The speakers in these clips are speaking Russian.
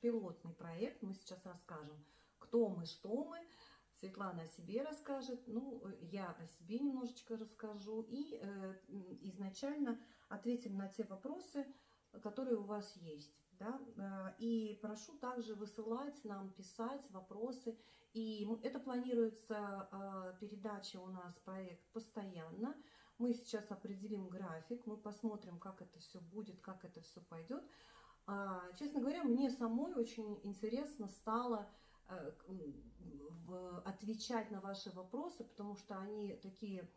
пилотный проект. Мы сейчас расскажем, кто мы, что мы. Светлана о себе расскажет, ну, я о себе немножечко расскажу. И э, изначально ответим на те вопросы, которые у вас есть. Да? Э, и прошу также высылать нам, писать вопросы. И это планируется э, передача у нас, проект постоянно. Мы сейчас определим график, мы посмотрим, как это все будет, как это все пойдет. А, честно говоря, мне самой очень интересно стало э, отвечать на ваши вопросы, потому что они такие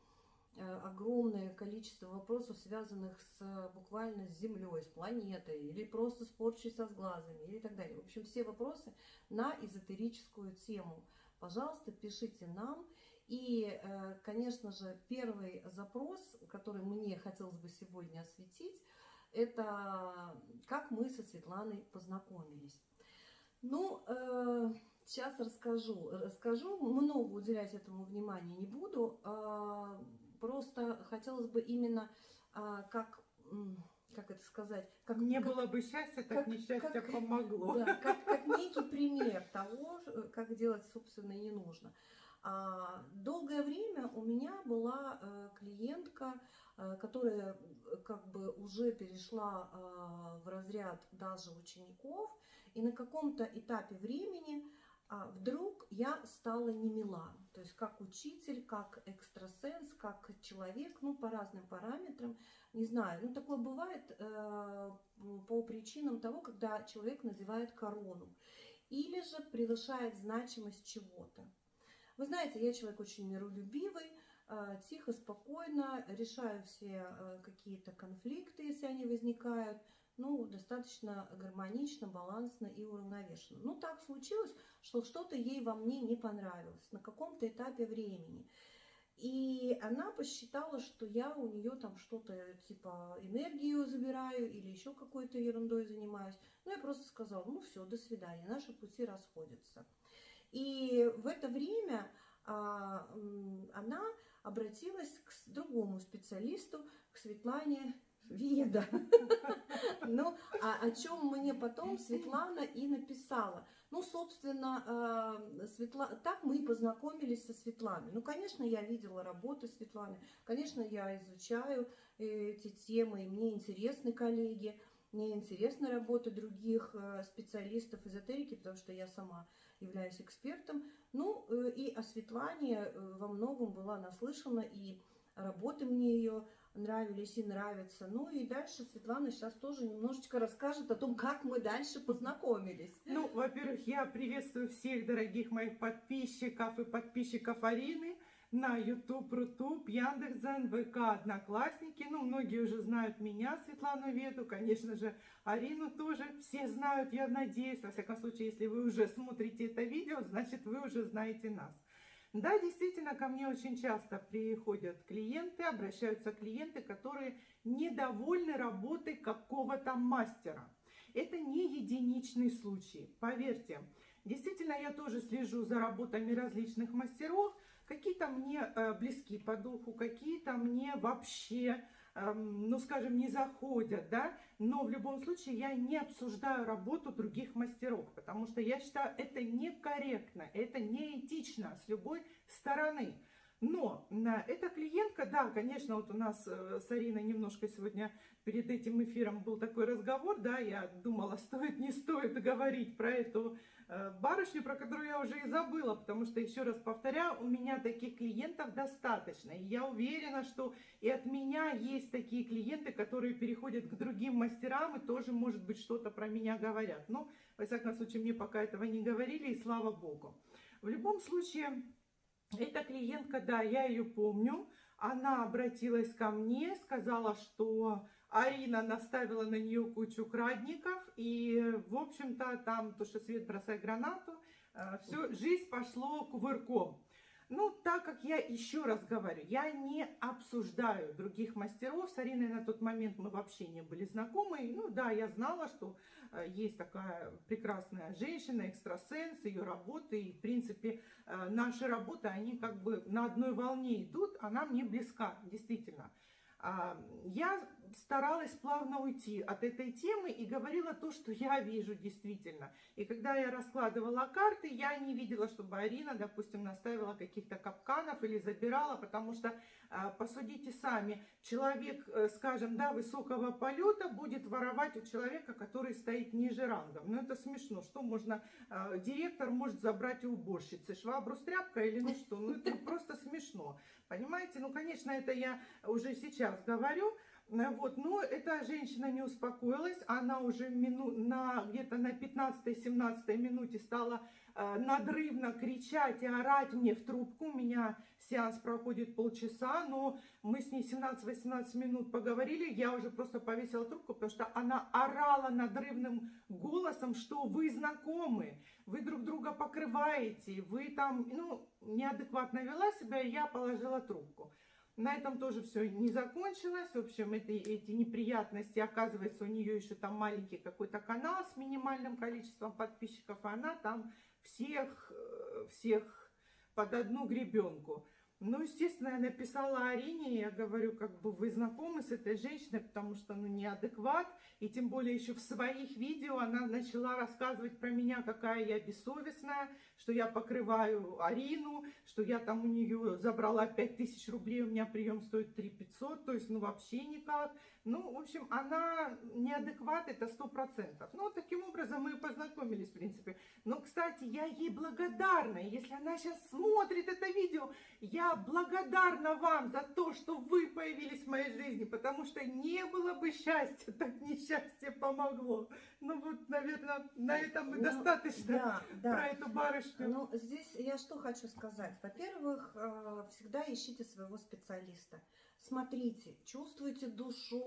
э, огромное количество вопросов, связанных с буквально с Землей, с планетой, или просто с порчей со сглазами, или так далее. В общем, все вопросы на эзотерическую тему. Пожалуйста, пишите нам. И, э, конечно же, первый запрос, который мне хотелось бы сегодня осветить, это как мы со Светланой познакомились. Ну, э, сейчас расскажу. Расскажу, много уделять этому внимания не буду. А, просто хотелось бы именно а, как как это сказать? Как, не как, было бы счастья, так как, несчастье как, помогло. Да, как, как некий пример того, как делать, собственно, не нужно. А, долгое время у меня была э, клиентка, э, которая э, как бы уже перешла в разряд даже учеников, и на каком-то этапе времени а, вдруг я стала не мила. То есть как учитель, как экстрасенс, как человек, ну по разным параметрам, не знаю. Ну такое бывает по причинам того, когда человек надевает корону или же превышает значимость чего-то. Вы знаете, я человек очень миролюбивый, а, тихо, спокойно решаю все а, какие-то конфликты, если они возникают, ну, достаточно гармонично, балансно и уравновешенно. Ну, так случилось, что что-то ей во мне не понравилось на каком-то этапе времени. И она посчитала, что я у нее там что-то типа энергию забираю или еще какой-то ерундой занимаюсь. Ну, я просто сказала, ну все, до свидания, наши пути расходятся. И в это время а, она обратилась к другому специалисту, к Светлане Веда. Ну, а о чем мне потом Светлана и написала. Ну, собственно, а, Светла... так мы и познакомились со Светланой. Ну, конечно, я видела работы Светланы, конечно, я изучаю эти темы, и мне интересны коллеги. Мне интересна работа других э, специалистов эзотерики, потому что я сама являюсь экспертом. Ну э, и о э, во многом была наслышана, и работы мне ее нравились и нравятся. Ну и дальше Светлана сейчас тоже немножечко расскажет о том, как мы дальше познакомились. Ну, во-первых, я приветствую всех дорогих моих подписчиков и подписчиков Арины на YouTube, Рутуб, Яндекс.Зен, ВК, Одноклассники. Ну, многие уже знают меня, Светлану Веду, конечно же, Арину тоже. Все знают, я надеюсь. Во всяком случае, если вы уже смотрите это видео, значит, вы уже знаете нас. Да, действительно, ко мне очень часто приходят клиенты, обращаются клиенты, которые недовольны работой какого-то мастера. Это не единичный случай, поверьте. Действительно, я тоже слежу за работами различных мастеров, Какие-то мне э, близки по духу, какие-то мне вообще, эм, ну скажем, не заходят, да. Но в любом случае я не обсуждаю работу других мастеров, потому что я считаю, это некорректно, это неэтично с любой стороны. Но эта клиентка, да, конечно, вот у нас э, с Ариной немножко сегодня перед этим эфиром был такой разговор, да, я думала, стоит, не стоит говорить про эту э, барышню, про которую я уже и забыла, потому что, еще раз повторяю, у меня таких клиентов достаточно. И я уверена, что и от меня есть такие клиенты, которые переходят к другим мастерам и тоже, может быть, что-то про меня говорят. Но, во всяком случае, мне пока этого не говорили, и слава богу. В любом случае... Эта клиентка, да, я ее помню. Она обратилась ко мне, сказала, что Арина наставила на нее кучу крадников. И, в общем-то, там, то, что свет бросай гранату, э, все, жизнь пошло кувырком. Ну, так как я еще раз говорю, я не обсуждаю других мастеров. С Ариной на тот момент мы вообще не были знакомы. Ну да, я знала, что э, есть такая прекрасная женщина, экстрасенс, ее работы. И, в принципе, э, наши работы, они как бы на одной волне идут. Она мне близка, действительно. А, я старалась плавно уйти от этой темы и говорила то, что я вижу действительно. И когда я раскладывала карты, я не видела, чтобы Арина, допустим, наставила каких-то капканов или забирала, потому что, а, посудите сами, человек, э, скажем, да, высокого полета будет воровать у человека, который стоит ниже рангом. Ну, это смешно. Что можно, а, директор может забрать у уборщицы, швабру с тряпкой или ну что? Ну, это просто смешно. Понимаете? Ну, конечно, это я уже сейчас говорю, вот, но эта женщина не успокоилась, она уже мину, на, где-то на 15-17 минуте стала э, надрывно кричать и орать мне в трубку. У меня сеанс проходит полчаса, но мы с ней 17-18 минут поговорили, я уже просто повесила трубку, потому что она орала надрывным голосом, что вы знакомы, вы друг друга покрываете, вы там, ну, неадекватно вела себя, и я положила трубку. На этом тоже все не закончилось. В общем, это, эти неприятности, оказывается, у нее еще там маленький какой-то канал с минимальным количеством подписчиков, и она там всех, э, всех под одну гребенку. Ну, естественно, я написала Арине, я говорю, как бы вы знакомы с этой женщиной, потому что, ну, неадекват, и тем более еще в своих видео она начала рассказывать про меня, какая я бессовестная, что я покрываю Арину, что я там у нее забрала 5000 рублей, у меня прием стоит 3 500, то есть, ну, вообще никак. Ну, в общем, она неадекват, это сто процентов. Ну, таким образом мы познакомились, в принципе. Но, кстати, я ей благодарна. Если она сейчас смотрит это видео, я благодарна вам за то, что вы появились в моей жизни, потому что не было бы счастья, так несчастье помогло. Ну, вот, наверное, на этом мы ну, достаточно да, да. про эту барышню. Ну, здесь я что хочу сказать. Во-первых, э, всегда ищите своего специалиста смотрите, чувствуйте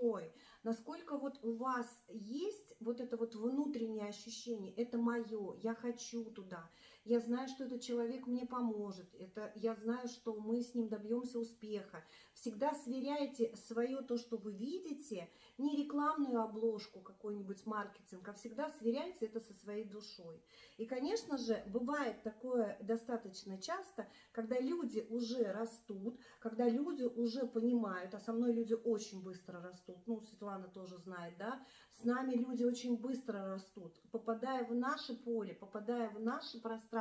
душой, насколько вот у вас есть вот это вот внутреннее ощущение, это мое, я хочу туда, я знаю, что этот человек мне поможет, это, я знаю, что мы с ним добьемся успеха. Всегда сверяйте свое то, что вы видите, не рекламную обложку, какой-нибудь маркетинг, а всегда сверяйте это со своей душой. И, конечно же, бывает такое достаточно часто, когда люди уже растут, когда люди уже понимают, а со мной люди очень быстро растут, ну, Светлана тоже знает, да, с нами люди очень быстро растут, попадая в наше поле, попадая в наше пространство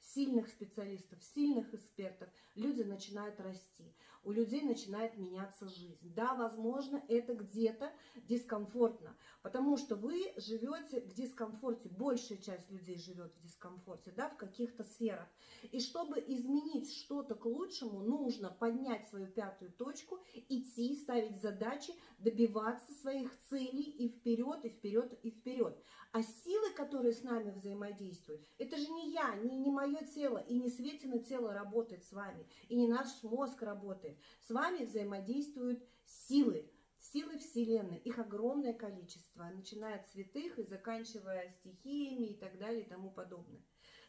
сильных специалистов, сильных экспертов, люди начинают расти у людей начинает меняться жизнь. Да, возможно, это где-то дискомфортно, потому что вы живете в дискомфорте, большая часть людей живет в дискомфорте, да, в каких-то сферах. И чтобы изменить что-то к лучшему, нужно поднять свою пятую точку, идти, ставить задачи, добиваться своих целей и вперед, и вперед, и вперед. А силы, которые с нами взаимодействуют, это же не я, не, не мое тело, и не Светина тело работает с вами, и не наш мозг работает. С вами взаимодействуют силы, силы Вселенной. Их огромное количество, начиная от святых и заканчивая стихиями и так далее и тому подобное.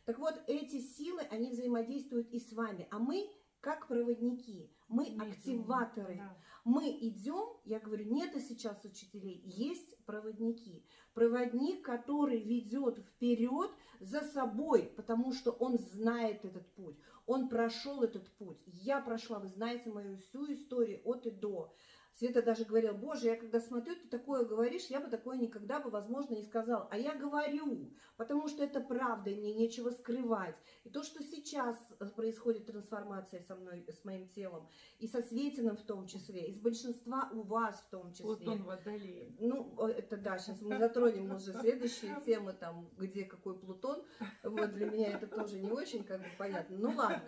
Так вот, эти силы, они взаимодействуют и с вами, а мы как проводники, мы, активаторы. да. Мы идем, я говорю, нет сейчас учителей, есть проводники. Проводник, который ведет вперед за собой, потому что он знает этот путь, он прошел этот путь. Я прошла, вы знаете мою всю историю от и до. Света даже говорила, боже, я когда смотрю, ты такое говоришь, я бы такое никогда бы, возможно, не сказал. А я говорю, потому что это правда, и мне нечего скрывать. И то, что сейчас происходит трансформация со мной, с моим телом, и со Светиным в том числе, и с большинства у вас в том числе. Вот он водолей. Ну, это да, сейчас мы затронем уже следующие темы, там, где какой Плутон. Вот для меня это тоже не очень как бы понятно. Ну ладно.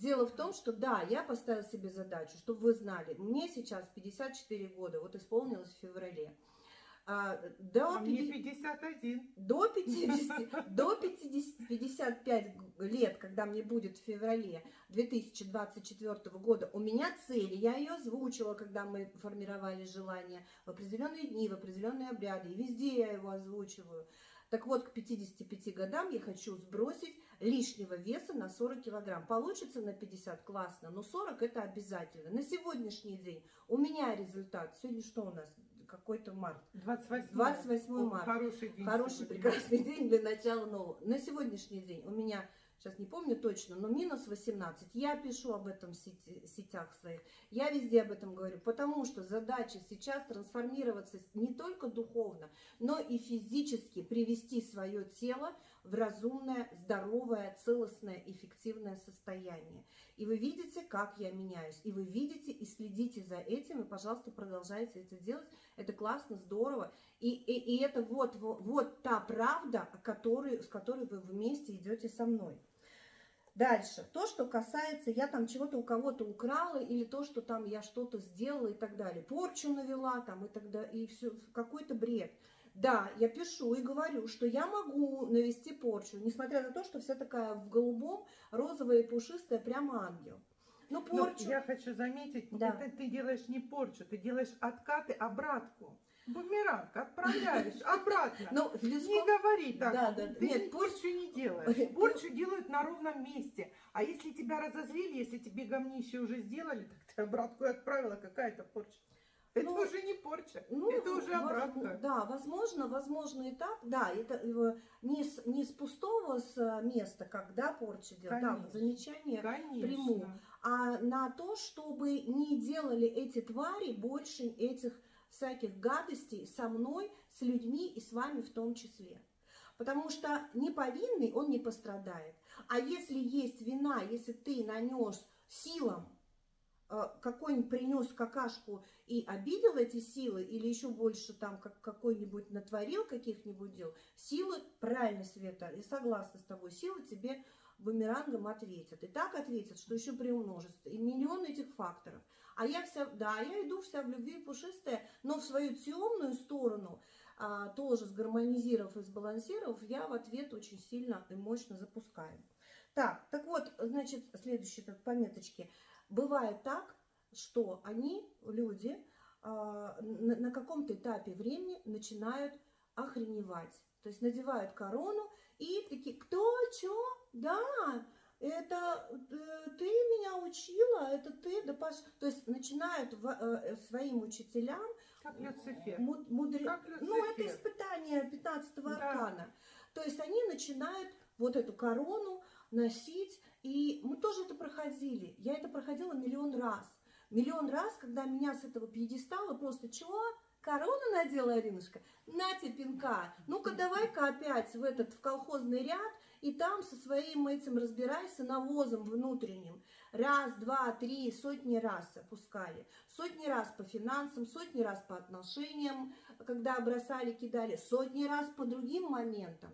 Дело в том, что да, я поставила себе задачу, чтобы вы знали, мне сейчас 54 года, вот исполнилось в феврале. А, до а 50, 51. До 50, до 50, 55 лет, когда мне будет в феврале 2024 года, у меня цели, я ее озвучила, когда мы формировали желание в определенные дни, в определенные обряды, и везде я его озвучиваю. Так вот, к 55 годам я хочу сбросить лишнего веса на 40 килограмм. Получится на 50, классно, но 40 это обязательно. На сегодняшний день у меня результат, сегодня что у нас? Какой-то март. 28, 28 марта. Хороший день. Хороший, сегодня. прекрасный день для начала нового. На сегодняшний день у меня сейчас не помню точно, но минус 18. Я пишу об этом в сети, сетях своих, я везде об этом говорю, потому что задача сейчас трансформироваться не только духовно, но и физически привести свое тело в разумное, здоровое, целостное, эффективное состояние. И вы видите, как я меняюсь. И вы видите и следите за этим. И, пожалуйста, продолжайте это делать. Это классно, здорово. И, и, и это вот, вот, вот та правда, который, с которой вы вместе идете со мной. Дальше. То, что касается, я там чего-то у кого-то украла, или то, что там я что-то сделала и так далее. Порчу навела там и так далее. И все, какой-то бред. Да, я пишу и говорю, что я могу навести порчу, несмотря на то, что вся такая в голубом, розовая и пушистая, прямо ангел. Ну, порчу... Но я хочу заметить, Да. это ты делаешь не порчу, ты делаешь откаты, обратку. Бумеранг отправляешь обратно. Ну, Не говори так. Да, да, Ты нет, порчу не делаешь. Порчу делают на ровном месте. А если тебя разозлили, если тебе говнище уже сделали, так ты обратку и отправила, какая-то порча. Это Ну, уже не порча, Ну, это уже обратка. Да, возможно, возможно и так. Да, это э, не с, не с пустого с э, места, когда порча делать. Да, замечание. Конечно. приму. а на то, чтобы не делали эти твари больше этих всяких гадостей со мной, с людьми и с вами в том числе. Потому что неповинный, он не пострадает. А если есть вина, если ты нанес силам, какой-нибудь принес какашку и обидел эти силы, или еще больше там как какой-нибудь натворил каких-нибудь дел, силы, правильно, Света, я согласна с тобой, силы тебе бумерангом ответят. И так ответят, что еще приумножится. И миллион этих факторов. А я вся, да, я иду вся в любви пушистая, но в свою темную сторону, а, тоже сгармонизировав и сбалансировав, я в ответ очень сильно и мощно запускаю. Так, так вот, значит, следующие тут пометочки. Бывает так, что они, люди, а, на, каком-то этапе времени начинают охреневать. То есть надевают корону и такие, кто, чё, да, это э, ты меня учила, это ты, да паш... То есть начинают в- э, своим учителям Как Люцифер. му- мудре- Как Ну, это Люцифер. испытание 15 Да. аркана. То есть они начинают вот эту корону носить, и мы тоже это проходили. Я это проходила миллион раз. Миллион раз, когда меня с этого пьедестала просто чего? Корону надела Аринушка? На тебе пинка. Ну-ка давай-ка опять в этот в колхозный ряд и там со своим этим разбирайся навозом внутренним. Раз, два, три, сотни раз опускали. Сотни раз по финансам, сотни раз по отношениям, когда бросали, кидали, сотни раз по другим моментам.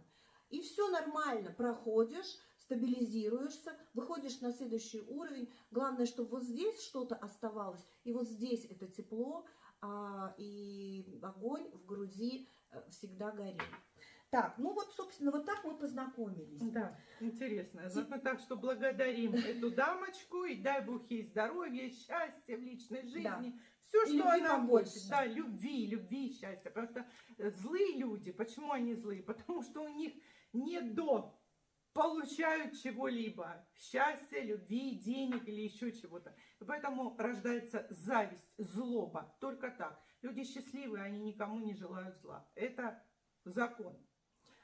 И все нормально, проходишь, стабилизируешься, выходишь на следующий уровень. Главное, чтобы вот здесь что-то оставалось, и вот здесь это тепло, а, и огонь в груди э, всегда горел. Так, ну вот, собственно, вот так мы познакомились. Да, интересно. Ну, так что благодарим эту дамочку и дай Бог ей здоровья, счастья в личной жизни. Все, И что любви она хочет. Да, любви, любви и счастья. Потому что э, злые люди, почему они злые? Потому что у них не до получают чего-либо. Счастья, любви, денег или еще чего-то. Поэтому рождается зависть, злоба. Только так. Люди счастливые, они никому не желают зла. Это закон.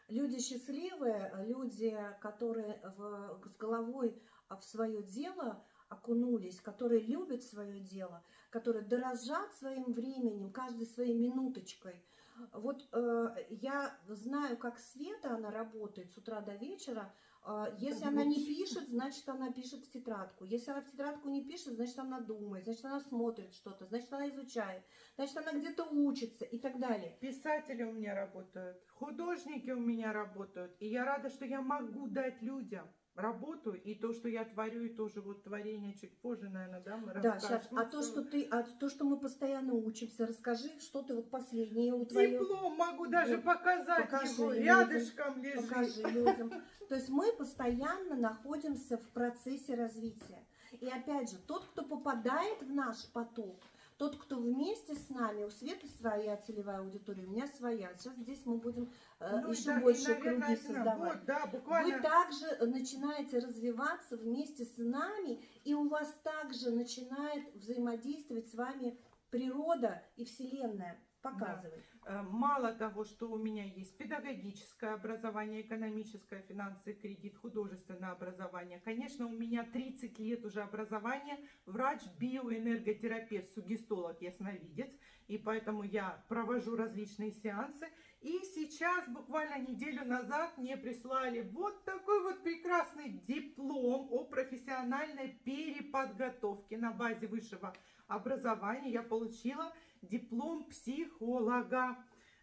Люди счастливые, люди, которые в- с головой в свое дело окунулись, которые любят свое дело, которые дорожат своим временем, каждой своей минуточкой. Вот э, я знаю, как Света, она работает с утра до вечера. Э, если она не пишет, значит, она пишет в тетрадку. Если она в тетрадку не пишет, значит, она думает, значит, она смотрит что-то, значит, она изучает, значит, она где-то учится и так далее. Писатели у меня работают, художники у меня работают. И я рада, что я могу дать людям работу. И то, что я творю, и тоже вот творение чуть позже, наверное, да, мы Да, сейчас. А то, что ты, а то, что мы постоянно учимся, расскажи, что ты вот последнее у твоего. Диплом могу даже Вот, показать покажи его. людям, Рядышком лежит. Покажи людям. То есть мы постоянно находимся в процессе развития. И опять же, тот, кто попадает в наш поток, тот, кто вместе с нами, у Светы своя целевая аудитория, у меня своя. Сейчас здесь мы будем э, Ну, и еще да, и, больше наверное, круги создавать. Вот, да, буквально. Вы также начинаете развиваться вместе с нами, и у вас также начинает взаимодействовать с вами природа и Вселенная. Показывай. Э, Мало того, что у меня есть педагогическое образование, экономическое, финансы, кредит, художественное образование. Конечно, у меня 30 лет уже образования, врач, биоэнерготерапевт, сугестолог, ясновидец. И поэтому я провожу различные сеансы. И сейчас, буквально неделю назад, мне прислали вот такой вот прекрасный диплом о профессиональной переподготовке на базе высшего образования. Я получила диплом психолога.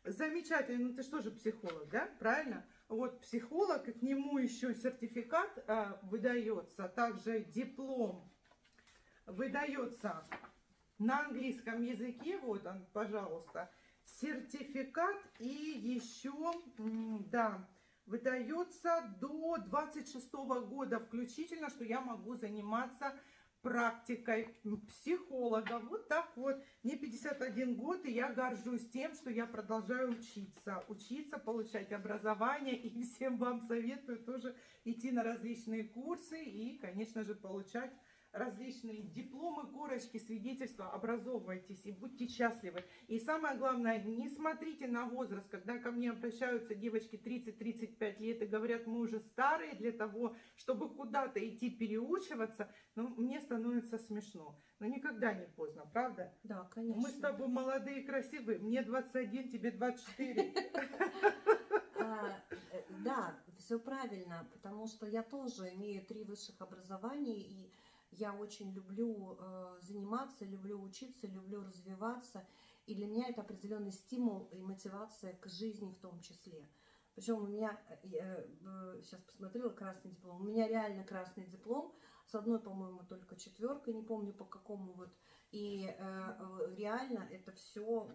Замечательно. Ну ты что же психолог, да? Правильно? Вот психолог, к нему еще сертификат э, выдается, также диплом выдается на английском языке. Вот он, пожалуйста сертификат и еще, да, выдается до 26 года включительно, что я могу заниматься практикой психолога. Вот так вот. Мне 51 год, и я горжусь тем, что я продолжаю учиться. Учиться, получать образование. И всем вам советую тоже идти на различные курсы и, конечно же, получать различные дипломы, корочки, свидетельства, образовывайтесь и будьте счастливы. И самое главное, не смотрите на возраст, когда ко мне обращаются девочки 30-35 лет и говорят, мы уже старые для того, чтобы куда-то идти переучиваться, ну, мне становится смешно. Но никогда не поздно, правда? Да, конечно. Мы с тобой молодые и красивые, мне 21, тебе 24. А, э, да, все правильно, потому что я тоже имею три высших образования, и я очень люблю э, заниматься, люблю учиться, люблю развиваться. И для меня это определенный стимул и мотивация к жизни в том числе. Причем у меня, э, я э, сейчас посмотрела красный диплом, у меня реально красный диплом, с одной, по-моему, только четверкой, не помню по какому вот. И э, э реально это все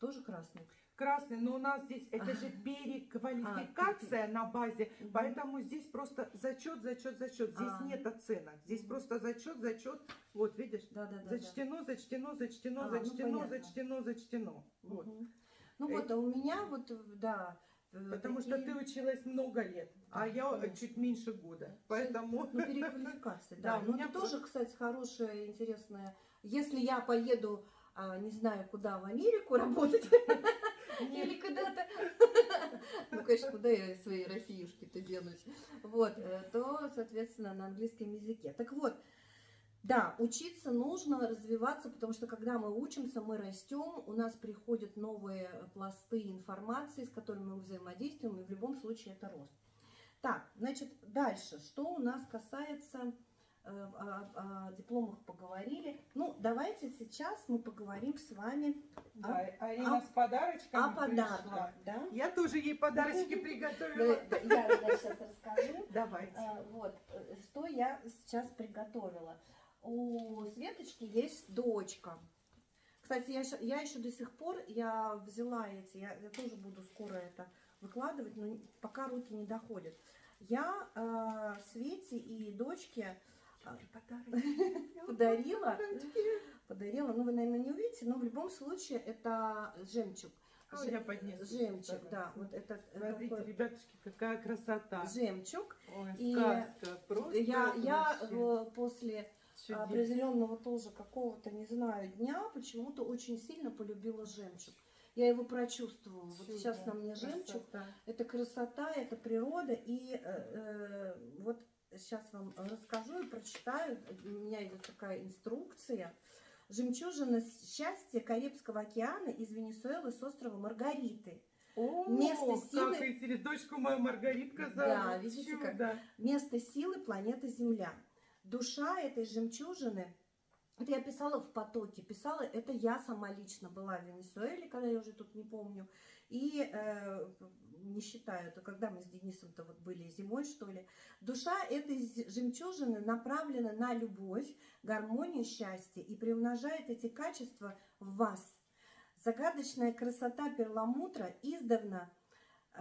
тоже красный красный, но у нас здесь это же переквалификация а, на базе, поэтому здесь просто зачет, зачет, зачет. Здесь а. нет оценок, здесь просто зачет, зачет. Вот видишь, да, да, да, зачтено, зачтено, зачтено, а, зачтено, ну, зачтено, зачтено. Вот. Угу. Ну вот, а у меня вот, да. Э, Потому такие... что ты училась много лет, а я конечно. чуть меньше года. Поэтому... Ну, переквалификация, да. да ну, это тоже, кстати, хорошая, интересная. Если я поеду, не знаю, куда, в Америку работать, или куда-то. Ну, конечно, куда я своей Россиюшки-то денусь. Вот, э, то, соответственно, на английском языке. Так вот, да, учиться нужно, развиваться, потому что когда мы учимся, мы растем, у нас приходят новые пласты информации, с которыми мы взаимодействуем, и в любом случае это рост. Так, значит, дальше, что у нас касается о, о дипломах поговорили. Ну, давайте сейчас мы поговорим с вами да, о, Арина о, с подарочками о подарках. Да? Я тоже ей подарочки приготовила. Я, я сейчас расскажу. Давайте. Э, вот, э, что я сейчас приготовила. У Светочки есть дочка. Кстати, я, я еще до сих пор, я взяла эти, я, я тоже буду скоро это выкладывать, но пока руки не доходят. Я э, Свете и дочке подарила. Подарила. Ну, вы, наверное, не увидите, но в любом случае это жемчуг. А, я поднесу. Жемчуг, да. Вот это, Смотрите, такой... ребятушки, какая красота. Жемчуг. Ой, и сказка. Просто я, я после Чудес. определенного тоже какого-то, не знаю, дня почему-то очень сильно полюбила жемчуг. Я его прочувствовала. Вот сейчас на мне жемчуг. Красота. Это красота, это природа. И э, э, вот сейчас вам расскажу и прочитаю. У меня идет такая инструкция. Жемчужина счастья Карибского океана из Венесуэлы с острова Маргариты. О, место силы... как интересно. Дочку мою Маргаритка зовут. Да, видите, как... Да. Место силы планеты Земля. Душа этой жемчужины, это я писала в потоке, писала, это я сама лично была в Венесуэле, когда я уже тут не помню, и э, не считаю, это когда мы с Денисом-то вот были зимой, что ли. Душа этой жемчужины направлена на любовь, гармонию, счастье и приумножает эти качества в вас. Загадочная красота перламутра издавна э,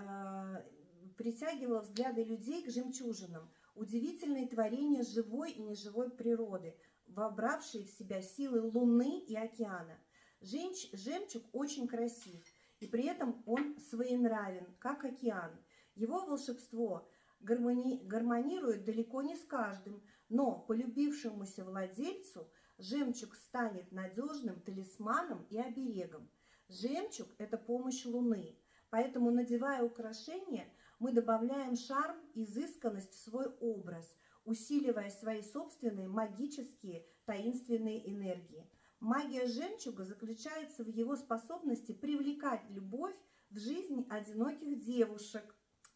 притягивала взгляды людей к жемчужинам. Удивительные творения живой и неживой природы, вобравшие в себя силы луны и океана. Жемчуг очень красив – и при этом он своенравен, как океан. Его волшебство гармони... гармонирует далеко не с каждым, но полюбившемуся владельцу жемчуг станет надежным талисманом и оберегом. Жемчуг – это помощь Луны. Поэтому, надевая украшения, мы добавляем шарм, изысканность в свой образ, усиливая свои собственные магические таинственные энергии. Магия жемчуга заключается в его способности привлекать любовь в жизнь одиноких девушек.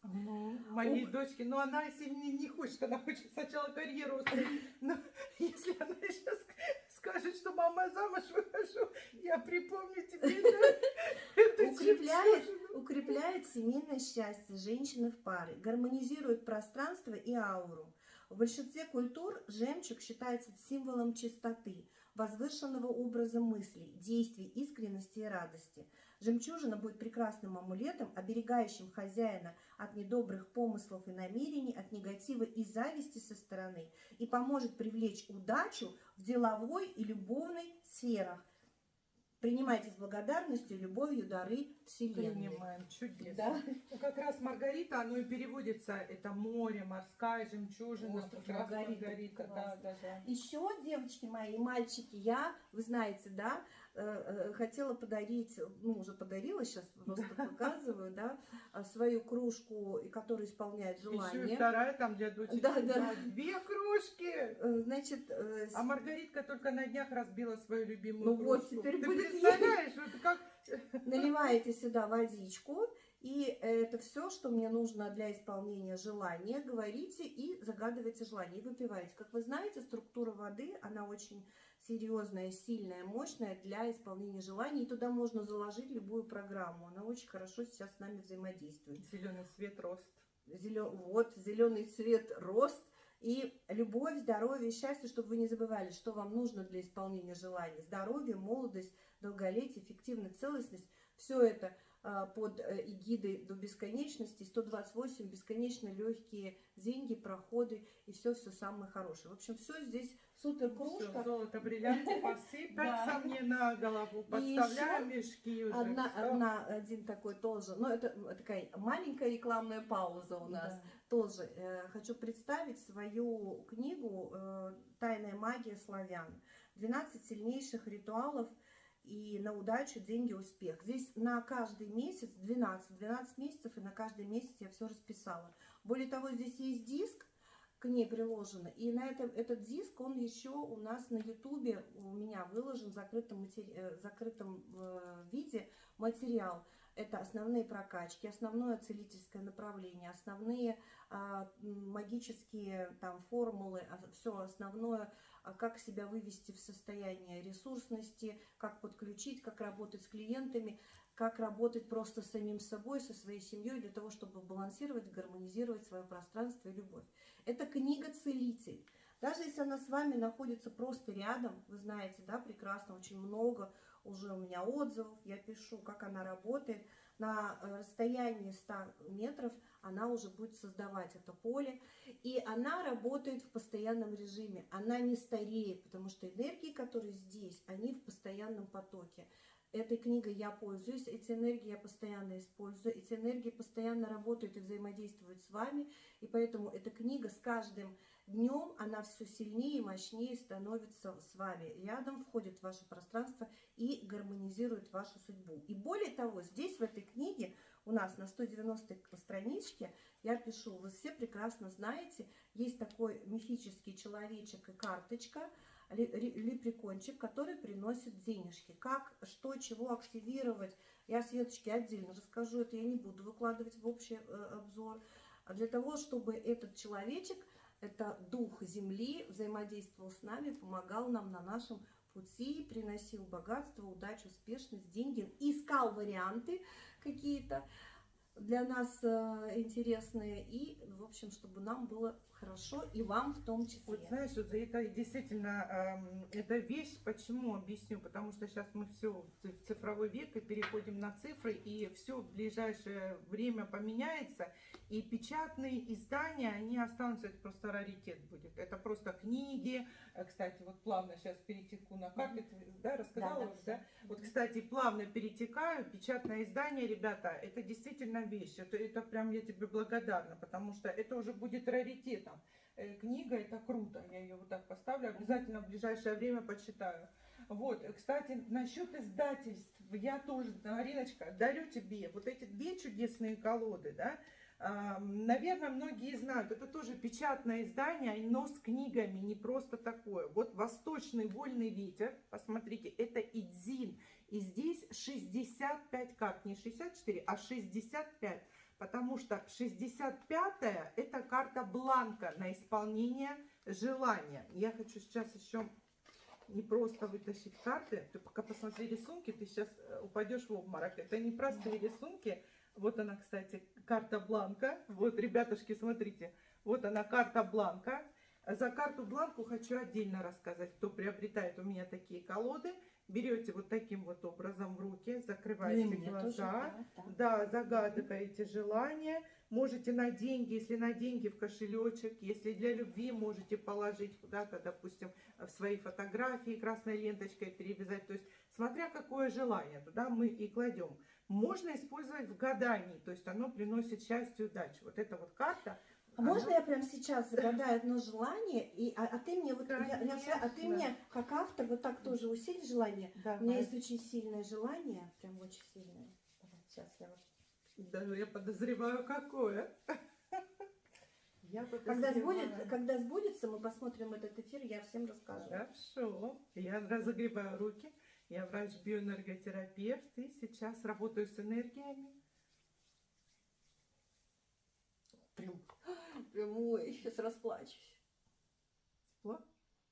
Ну, моей Ух. дочке, но она если не, хочет, она хочет сначала карьеру устроить. Но если она сейчас скажет, что мама замуж выхожу, я припомню тебе эту Укрепляет, укрепляет семейное счастье женщины в паре, гармонизирует пространство и ауру. В большинстве культур жемчуг считается символом чистоты, возвышенного образа мыслей, действий, искренности и радости. Жемчужина будет прекрасным амулетом, оберегающим хозяина от недобрых помыслов и намерений, от негатива и зависти со стороны, и поможет привлечь удачу в деловой и любовной сферах. Принимайте с благодарностью, любовью дары Вселенной. Принимаем, чудесно. Да? Ну, как раз Маргарита, оно и переводится, это море, морская жемчужина, Остров Маргарита, Маргарита, да, да, да. Еще, девочки мои и мальчики, я, вы знаете, да, хотела подарить, ну, уже подарила, сейчас просто показываю, да, а, свою кружку, которая исполняет Еще и желание. вторая там для дочери. Да, да. Две кружки. Э, Значит, э, А Маргаритка только на днях разбила свою любимую Ну вот, кружку. теперь Ты будет представляешь, вот как... наливаете сюда водичку, и это все, что мне нужно для исполнения желания, говорите и загадывайте желание, и выпиваете. Как вы знаете, структура воды, она очень серьезная, сильная, мощная для исполнения желаний, и туда можно заложить любую программу. Она очень хорошо сейчас с нами взаимодействует. Зеленый свет, рост. Зелё- Вот, зеленый цвет, рост и любовь, здоровье, счастье, чтобы вы не забывали, что вам нужно для исполнения желаний. Здоровье, молодость, долголетие, эффективность, целостность. Все это а, под э, эгидой до бесконечности. 128 бесконечно легкие деньги, проходы и все-все самое хорошее. В общем, все здесь супер кружка. золото, бриллианты посыпаться Да. мне на голову. Подставляю мешки уже. Одна, всё. одна, один такой тоже, ну это такая маленькая рекламная пауза у нас. Тоже э, хочу представить свою книгу э, «Тайная магия славян». 12 сильнейших ритуалов и на удачу, деньги, успех. Здесь на каждый месяц 12, 12 месяцев, и на каждый месяц я все расписала. Более того, здесь есть диск, к ней приложено, и на этом, этот диск, он еще у нас на ютубе, у меня выложен в закрытом, матери- э, закрытом э, виде материал. Это основные прокачки, основное целительское направление, основные а, м, магические там формулы, все основное, а, как себя вывести в состояние ресурсности, как подключить, как работать с клиентами, как работать просто с самим собой, со своей семьей для того, чтобы балансировать, гармонизировать свое пространство и любовь. Это книга «Целитель». Даже если она с вами находится просто рядом, вы знаете, да, прекрасно, очень много уже у меня отзывов, я пишу, как она работает, на э, расстоянии 100 метров она уже будет создавать это поле, и она работает в постоянном режиме, она не стареет, потому что энергии, которые здесь, они в постоянном потоке. Этой книгой я пользуюсь, эти энергии я постоянно использую, эти энергии постоянно работают и взаимодействуют с вами, и поэтому эта книга с каждым днем, она все сильнее и мощнее становится с вами. Рядом входит в ваше пространство и гармонизирует вашу судьбу. И более того, здесь в этой книге у нас на 190 страничке я пишу, вы все прекрасно знаете, есть такой мифический человечек и карточка, лепрекончик, который приносит денежки. Как, что, чего активировать, я Светочке отдельно расскажу, это я не буду выкладывать в общий э, обзор. А для того, чтобы этот человечек, это дух земли, взаимодействовал с нами, помогал нам на нашем пути, приносил богатство, удачу, успешность, деньги, искал варианты какие-то для нас э, интересные и, в общем, чтобы нам было хорошо и вам в том числе. Вот знаешь, вот это действительно, эм, это вещь, почему объясню, потому что сейчас мы все в цифровой век и переходим на цифры, и все в ближайшее время поменяется, и печатные издания, они останутся, это просто раритет будет. Это просто книги, Э, кстати, вот плавно сейчас перетеку на карты, ты, да, рассказала Да, да, да? Вот, кстати, плавно перетекаю, печатное издание, ребята, это действительно вещь, это, это прям я тебе благодарна, потому что это уже будет раритетом. Э, Книга, это круто, я ее вот так поставлю, обязательно в ближайшее время почитаю. Вот, кстати, насчет издательств, я тоже, Ариночка, дарю тебе вот эти две чудесные колоды, да, Наверное, многие знают, это тоже печатное издание, но с книгами, не просто такое. Вот «Восточный вольный ветер», посмотрите, это Идзин. И здесь 65 карт, не 64, а 65. Потому что 65-я это карта бланка на исполнение желания. Я хочу сейчас еще не просто вытащить карты. Ты пока посмотри рисунки, ты сейчас э, упадешь в обморок. Это не простые рисунки, вот она, кстати, карта бланка. Вот, ребятушки, смотрите. Вот она, карта бланка. За карту бланку хочу отдельно рассказать, кто приобретает у меня такие колоды. Берете вот таким вот образом в руки, закрываете глаза, тоже, да, да. да, загадываете желание. Можете на деньги, если на деньги в кошелечек, если для любви можете положить куда-то, допустим, в свои фотографии красной ленточкой перевязать. То есть, смотря какое желание, туда мы и кладем можно использовать в гадании, то есть оно приносит счастье и удачу. Вот эта вот карта. А можно я прямо сейчас загадаю одно желание, и, а, а ты мне вот, я, я, а ты мне как автор вот так тоже усиль желание. Давай. У меня есть очень сильное желание, прям очень сильное. Давай, сейчас я вот. Даже я подозреваю, какое. Я когда, сбудет, когда сбудется, мы посмотрим этот эфир, я всем расскажу. Хорошо. Я разогреваю руки. Я врач-биоэнерготерапевт и сейчас работаю с энергиями. Прям, прям ой, сейчас расплачусь. Тепло?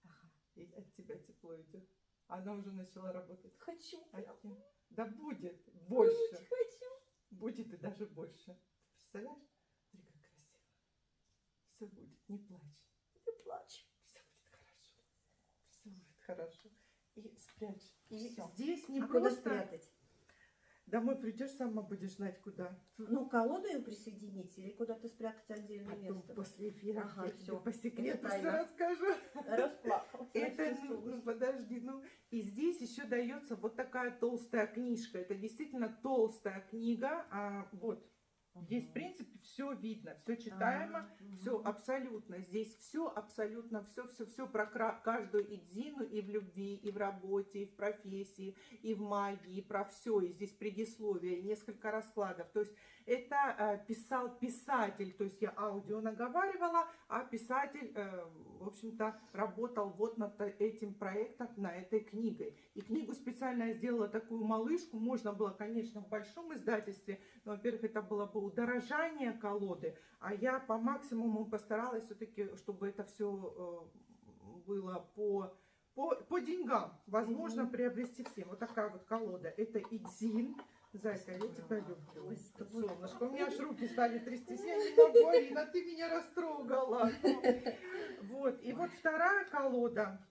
Ага. И от тебя тепло идет. Она уже начала работать. Хочу. От да будет больше. Очень хочу. Будет и даже больше. Представляешь? Смотри, как красиво. Все будет, не плачь. Не плачь. Все будет хорошо. Все будет хорошо и спрячь. И Всё. здесь не а просто... куда спрятать? Домой придешь, сама будешь знать куда. Ну, колоду ее присоединить или куда-то спрятать отдельное Потом место? после эфира ага, все. по секрету все расскажу. Расплакалась. Это, ну, подожди, ну, и здесь еще дается вот такая толстая книжка. Это действительно толстая книга. А, вот, Здесь, в принципе, все видно, все читаемо, а, все абсолютно. Здесь все абсолютно, все, все, все про каждую идзину и в любви, и в работе, и в профессии, и в магии, и про все. И здесь предисловие, несколько раскладов. То есть это э, писал писатель, то есть я аудио наговаривала, а писатель, э, в общем-то, работал вот над этим проектом, на этой книгой. И книгу специально я сделала такую малышку, можно было, конечно, в большом издательстве, но, во-первых, это было бы удорожание колоды, а я по максимуму постаралась все-таки, чтобы это все э, было по, по, по деньгам. Возможно, mm -hmm. приобрести всем. Вот такая вот колода. Это Идзин. Зайка, я тебя люблю. Солнышко, у меня аж руки стали трястись. Я не могу, Арина, ты меня растрогала. Вот, и вот вторая колода,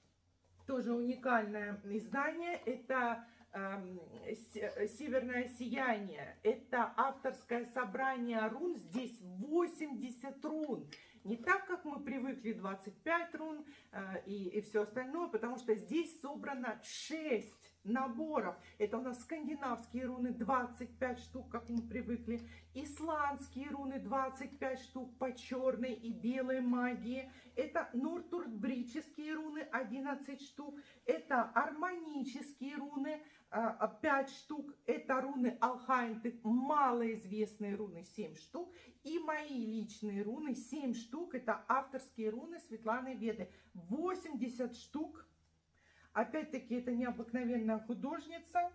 тоже уникальное издание, это Эм, Северное сияние. Это авторское собрание рун. Здесь 80 рун. Не так, как мы привыкли, 25 рун э, и, и все остальное, потому что здесь собрано 6 наборов. Это у нас скандинавские руны 25 штук, как мы привыкли. Исландские руны 25 штук по черной и белой магии. Это нуртуртбрические руны 11 штук. Это армонические руны 5 а, штук. Это руны Алхайнты, малоизвестные руны 7 штук. И мои личные руны 7 штук. Это авторские руны Светланы Веды. 80 штук Опять-таки, это необыкновенная художница.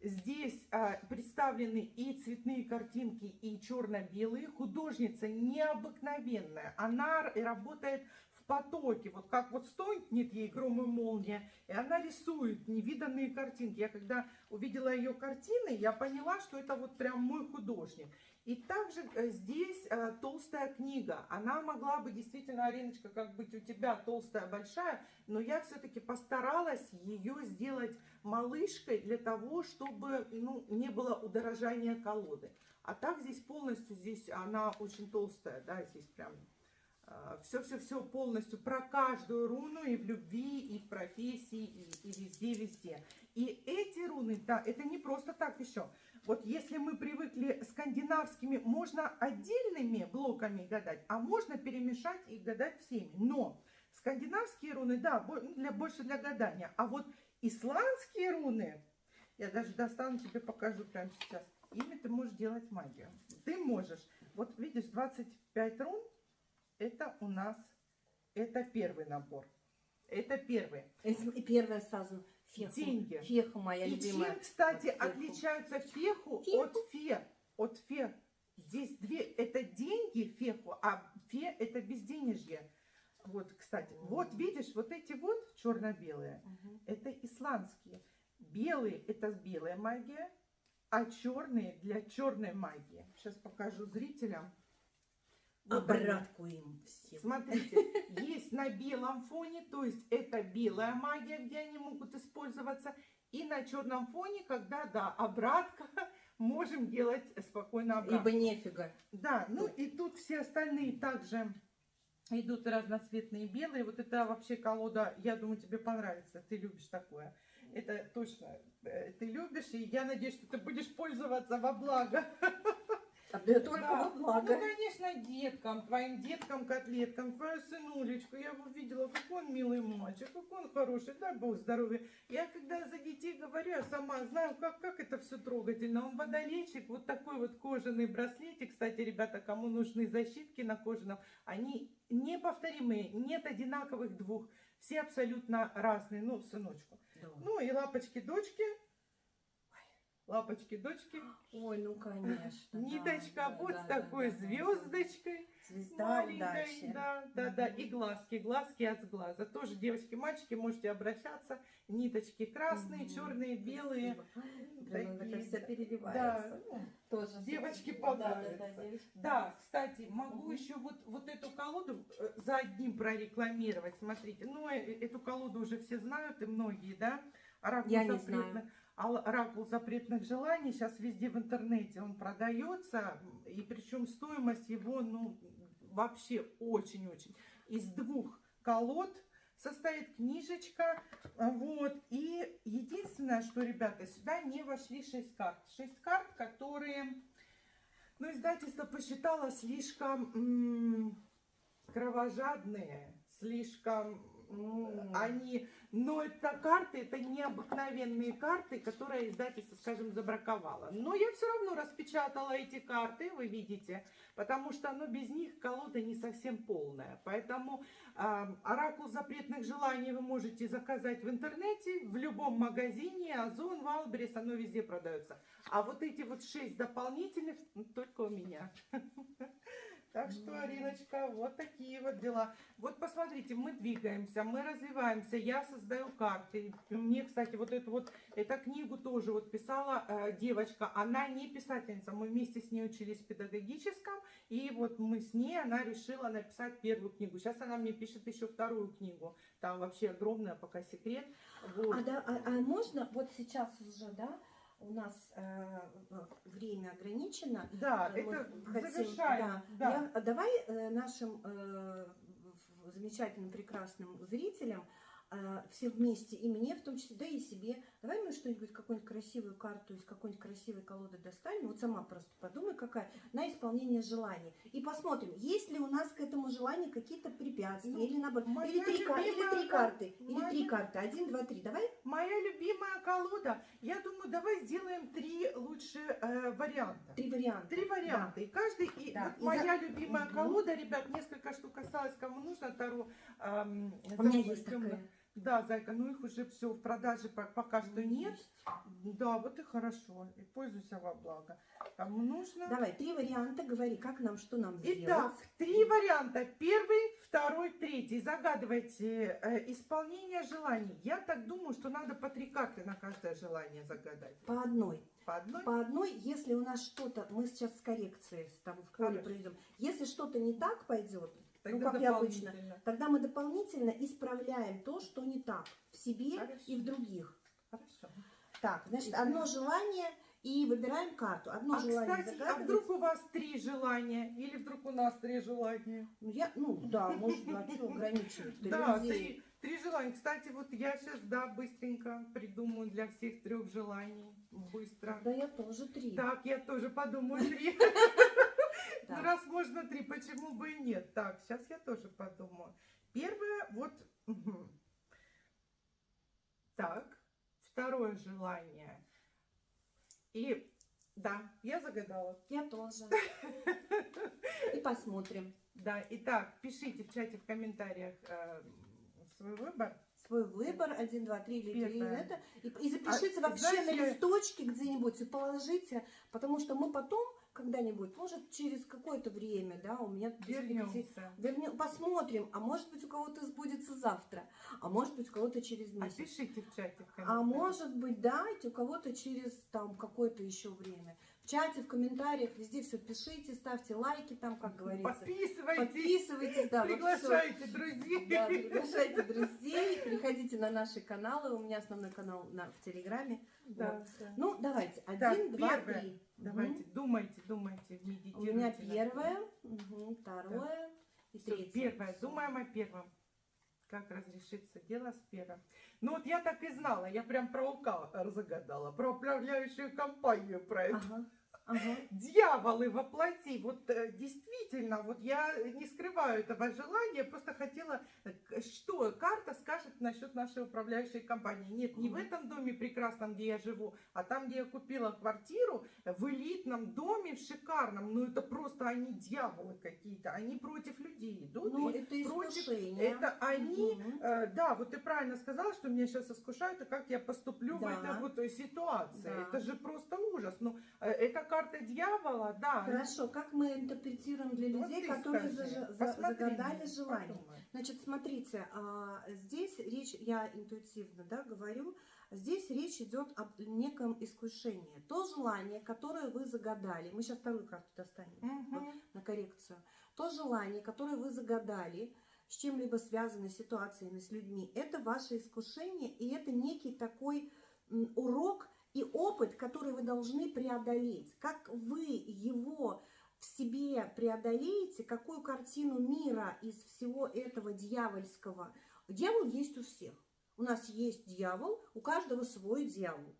Здесь а, представлены и цветные картинки, и черно-белые. Художница необыкновенная. Она работает потоке. Вот как вот стонет ей гром и молния, и она рисует невиданные картинки. Я когда увидела ее картины, я поняла, что это вот прям мой художник. И также э, здесь э, толстая книга. Она могла бы действительно, Ариночка, как быть у тебя толстая, большая, но я все-таки постаралась ее сделать малышкой для того, чтобы ну, не было удорожания колоды. А так здесь полностью, здесь она очень толстая, да, здесь прям все-все-все полностью про каждую руну и в любви, и в профессии, и, везде-везде. И эти руны, да, это не просто так еще. Вот если мы привыкли скандинавскими, можно отдельными блоками гадать, а можно перемешать и гадать всеми. Но скандинавские руны, да, ну, для, больше для гадания. А вот исландские руны, я даже достану тебе, покажу прямо сейчас. Ими ты можешь делать магию. Ты можешь. Вот видишь, 25 рун, это у нас, это первый набор. Это первый. И первое сразу феху. Деньги. Феха моя И любимая. чем, кстати, Феху. отличаются феху, Феху. от фе? От фе. Здесь две, это деньги феху, а фе это безденежье. Вот, кстати, вот видишь, вот эти вот черно-белые, Мгм. это исландские. Белые это белая магия, а черные для черной магии. Сейчас покажу зрителям. Обратку им всем. Смотрите, есть на белом фоне, то есть это белая магия, где они могут использоваться, и на черном фоне, когда, да, обратка, можем делать спокойно обратку. Ибо нефига. Да, ну и тут все остальные также идут разноцветные белые. Вот это вообще колода, я думаю, тебе понравится, ты любишь такое. Это точно э, ты любишь, и я надеюсь, что ты будешь пользоваться во благо. Да только Да. благо. Ну, конечно, деткам, твоим деткам, котлеткам, твою сынулечку. Я его видела, какой он милый мальчик, какой он хороший, дай бог здоровья. Я когда за детей говорю, я сама знаю, как, как это все трогательно. Он водолейчик, вот такой вот кожаный браслетик. Кстати, ребята, кому нужны защитки на кожаном, они неповторимые, нет одинаковых двух. Все абсолютно разные, ну, сыночку. Да. Ну и лапочки-дочки. Лапочки-дочки. Ой, ну конечно. Ниточка да, вот да, с такой да, звездочкой. Звезда удачи. да, да, да. И глазки, глазки от глаза. Тоже девочки, мальчики, можете обращаться. Ниточки красные, Мгм. черные, белые. Такие, да. переливается. Да, ну, Тоже Девочке спасибо. Да, да, понравится. да, девочки да, кстати, могу Мгм. еще вот, вот эту колоду э, за одним прорекламировать. Смотрите, ну, э, эту колоду уже все знают, и многие, да? Оракул Я не знаю. Оракул запретных желаний сейчас везде в интернете он продается, и причем стоимость его, ну, вообще очень-очень. Из двух колод состоит книжечка, вот, и единственное, что, ребята, сюда не вошли шесть карт. Шесть карт, которые, ну, издательство посчитало слишком кровожадные, слишком. Они, но это карты, это необыкновенные карты, которые издательство, скажем, забраковало. Но я все равно распечатала эти карты, вы видите, потому что, ну, без них колода не совсем полная. Поэтому а, оракул запретных желаний вы можете заказать в интернете, в любом магазине, Ozon, Wildberries, оно везде продается. А вот эти вот шесть дополнительных ну, только у меня. Так что. Ариночка, вот такие вот дела. Вот посмотрите, мы двигаемся, мы развиваемся, я создаю карты. Мне, кстати, вот эту вот, эту книгу тоже вот писала э, девочка, она не писательница, мы вместе с ней учились в педагогическом, и вот мы с ней, она решила написать первую книгу. Сейчас она мне пишет еще вторую книгу, там вообще огромная пока секрет. Вот. А, да, а, а можно, вот сейчас уже, да, у нас э, время ограничено. Да, Э, мы это хотим- завершаем. да. Да. Я- а давай э, нашим э, замечательным, прекрасным зрителям э, все вместе, и мне в том числе, да и себе, давай мы что-нибудь, какую-нибудь красивую карту из какой-нибудь красивой колоды достанем, вот сама просто подумай, какая, на исполнение желаний. И посмотрим, есть ли у нас к этому желанию какие-то препятствия, Ну, или наоборот, или три, ка- или любимая три кар- карты, или моя- три карты, один, два, три, давай? Моя любимая колода. Я думаю, давай сделаем три лучше э, варианта. Три варианта. Три варианта. И каждый, и Да. вот И моя за- любимая колода, ребят, несколько штук осталось, кому нужно Таро. эм, У меня есть такая. Да, зайка, ну их уже все в продаже по- пока что нет. Есть. Да, вот и хорошо. И пользуйся во благо. Кому нужно. Давай, три варианта, говори, как нам, что нам Итак, сделать. три варианта. Первый, второй, третий. Загадывайте э, исполнение желаний. Я так думаю, что надо по три карты на каждое желание загадать. По одной. По одной? По одной, если у нас что-то, мы сейчас с коррекцией там в поле проведем, если что-то не так пойдет, ну Тогда как и обычно, тогда мы дополнительно исправляем то, что не так в себе Хорошо. и в других. Хорошо. Так, значит, одно желание и выбираем карту. Одно А, желание кстати, а вдруг у вас три желания? Или вдруг у нас три желания? Ну, я, ну да, может, а что ограничивать Да, три, три желания. Кстати, вот я сейчас, да, быстренько придумаю для всех трех желаний. Быстро. Да, я тоже три. Так, я тоже подумаю три. Ну, раз можно три, почему бы и нет? Так, сейчас я тоже подумаю. первое, вот... Так, второе желание. И да, я загадала. Я тоже. И посмотрим. Да, итак, пишите в чате, в комментариях э, свой выбор. Свой выбор, один, два, три или три, это. И, и запишите А, вообще знаешь, на листочке где-нибудь и положите, потому что мы потом когда-нибудь, может, через какое-то время, да, у меня Вернемся. Вернем, посмотрим, а может быть у кого-то сбудется завтра, а может быть у кого-то через А месяц. пишите в чате, в А может быть, да, у кого-то через там какое-то еще время. Чате, в комментариях, везде все пишите, ставьте лайки там, как говорится. Подписывайтесь, Подписывайтесь, да, вот приглашайте друзей. Да, приглашайте друзей, переходите на наши каналы. У меня основной канал на, в Телеграме. Да, да. Ну, давайте. Один, Так, два, первое. три. Давайте, Мгм. думайте, думайте, У медитируйте. меня над этим. первое, мгм, второе и Всё, третье. первое. Думаем о первом. Как разрешится дело с первым. Ну вот я так и знала, я прям про УК загадала, про управляющую компанию, про это. Ага, ага. Дьяволы воплоти. Вот э, действительно, вот я не скрываю этого желания, просто хотела, э, что карта скажет насчет нашей управляющей компании. Нет, не в этом доме прекрасном, где я живу, а там, где я купила квартиру, э, в элитном доме, в шикарном. Ну это просто они дьяволы какие-то, они против людей идут. Ну, это против- искушение. это они, Мгм. Э, Да, вот ты правильно сказала, что меня сейчас искушают, и как я поступлю в Да. этой вот ситуации. Да. Это же просто ужас. Ну, э, это карта дьявола, да. Хорошо, как мы интерпретируем для Вот людей, ты которые скажи. зажа- за- Посмотри загадали желание? подумай. Значит, смотрите, а, здесь речь, я интуитивно да, говорю, здесь речь идет об неком искушении. То желание, которое вы загадали, мы сейчас вторую карту достанем Мгм. на коррекцию, то желание, которое вы загадали, с чем-либо связанной ситуациями, с людьми, это ваше искушение, и это некий такой урок и опыт, который вы должны преодолеть. Как вы его в себе преодолеете, какую картину мира из всего этого дьявольского. Дьявол есть у всех. У нас есть дьявол, у каждого свой дьявол.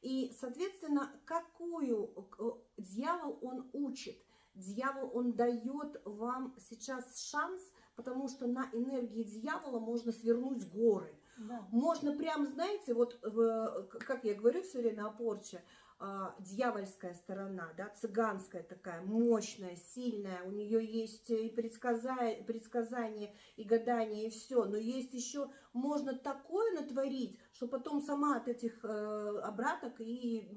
И, соответственно, какую э, дьявол он учит? Дьявол, он дает вам сейчас шанс, потому что на энергии дьявола можно свернуть горы. Да. Можно прям, знаете, вот как я говорю все время о порче, а, дьявольская сторона, да, цыганская такая, мощная, сильная, у нее есть и предсказа- предсказания, и гадания, и все, но есть еще, можно такое натворить, что потом сама от этих э, обраток и,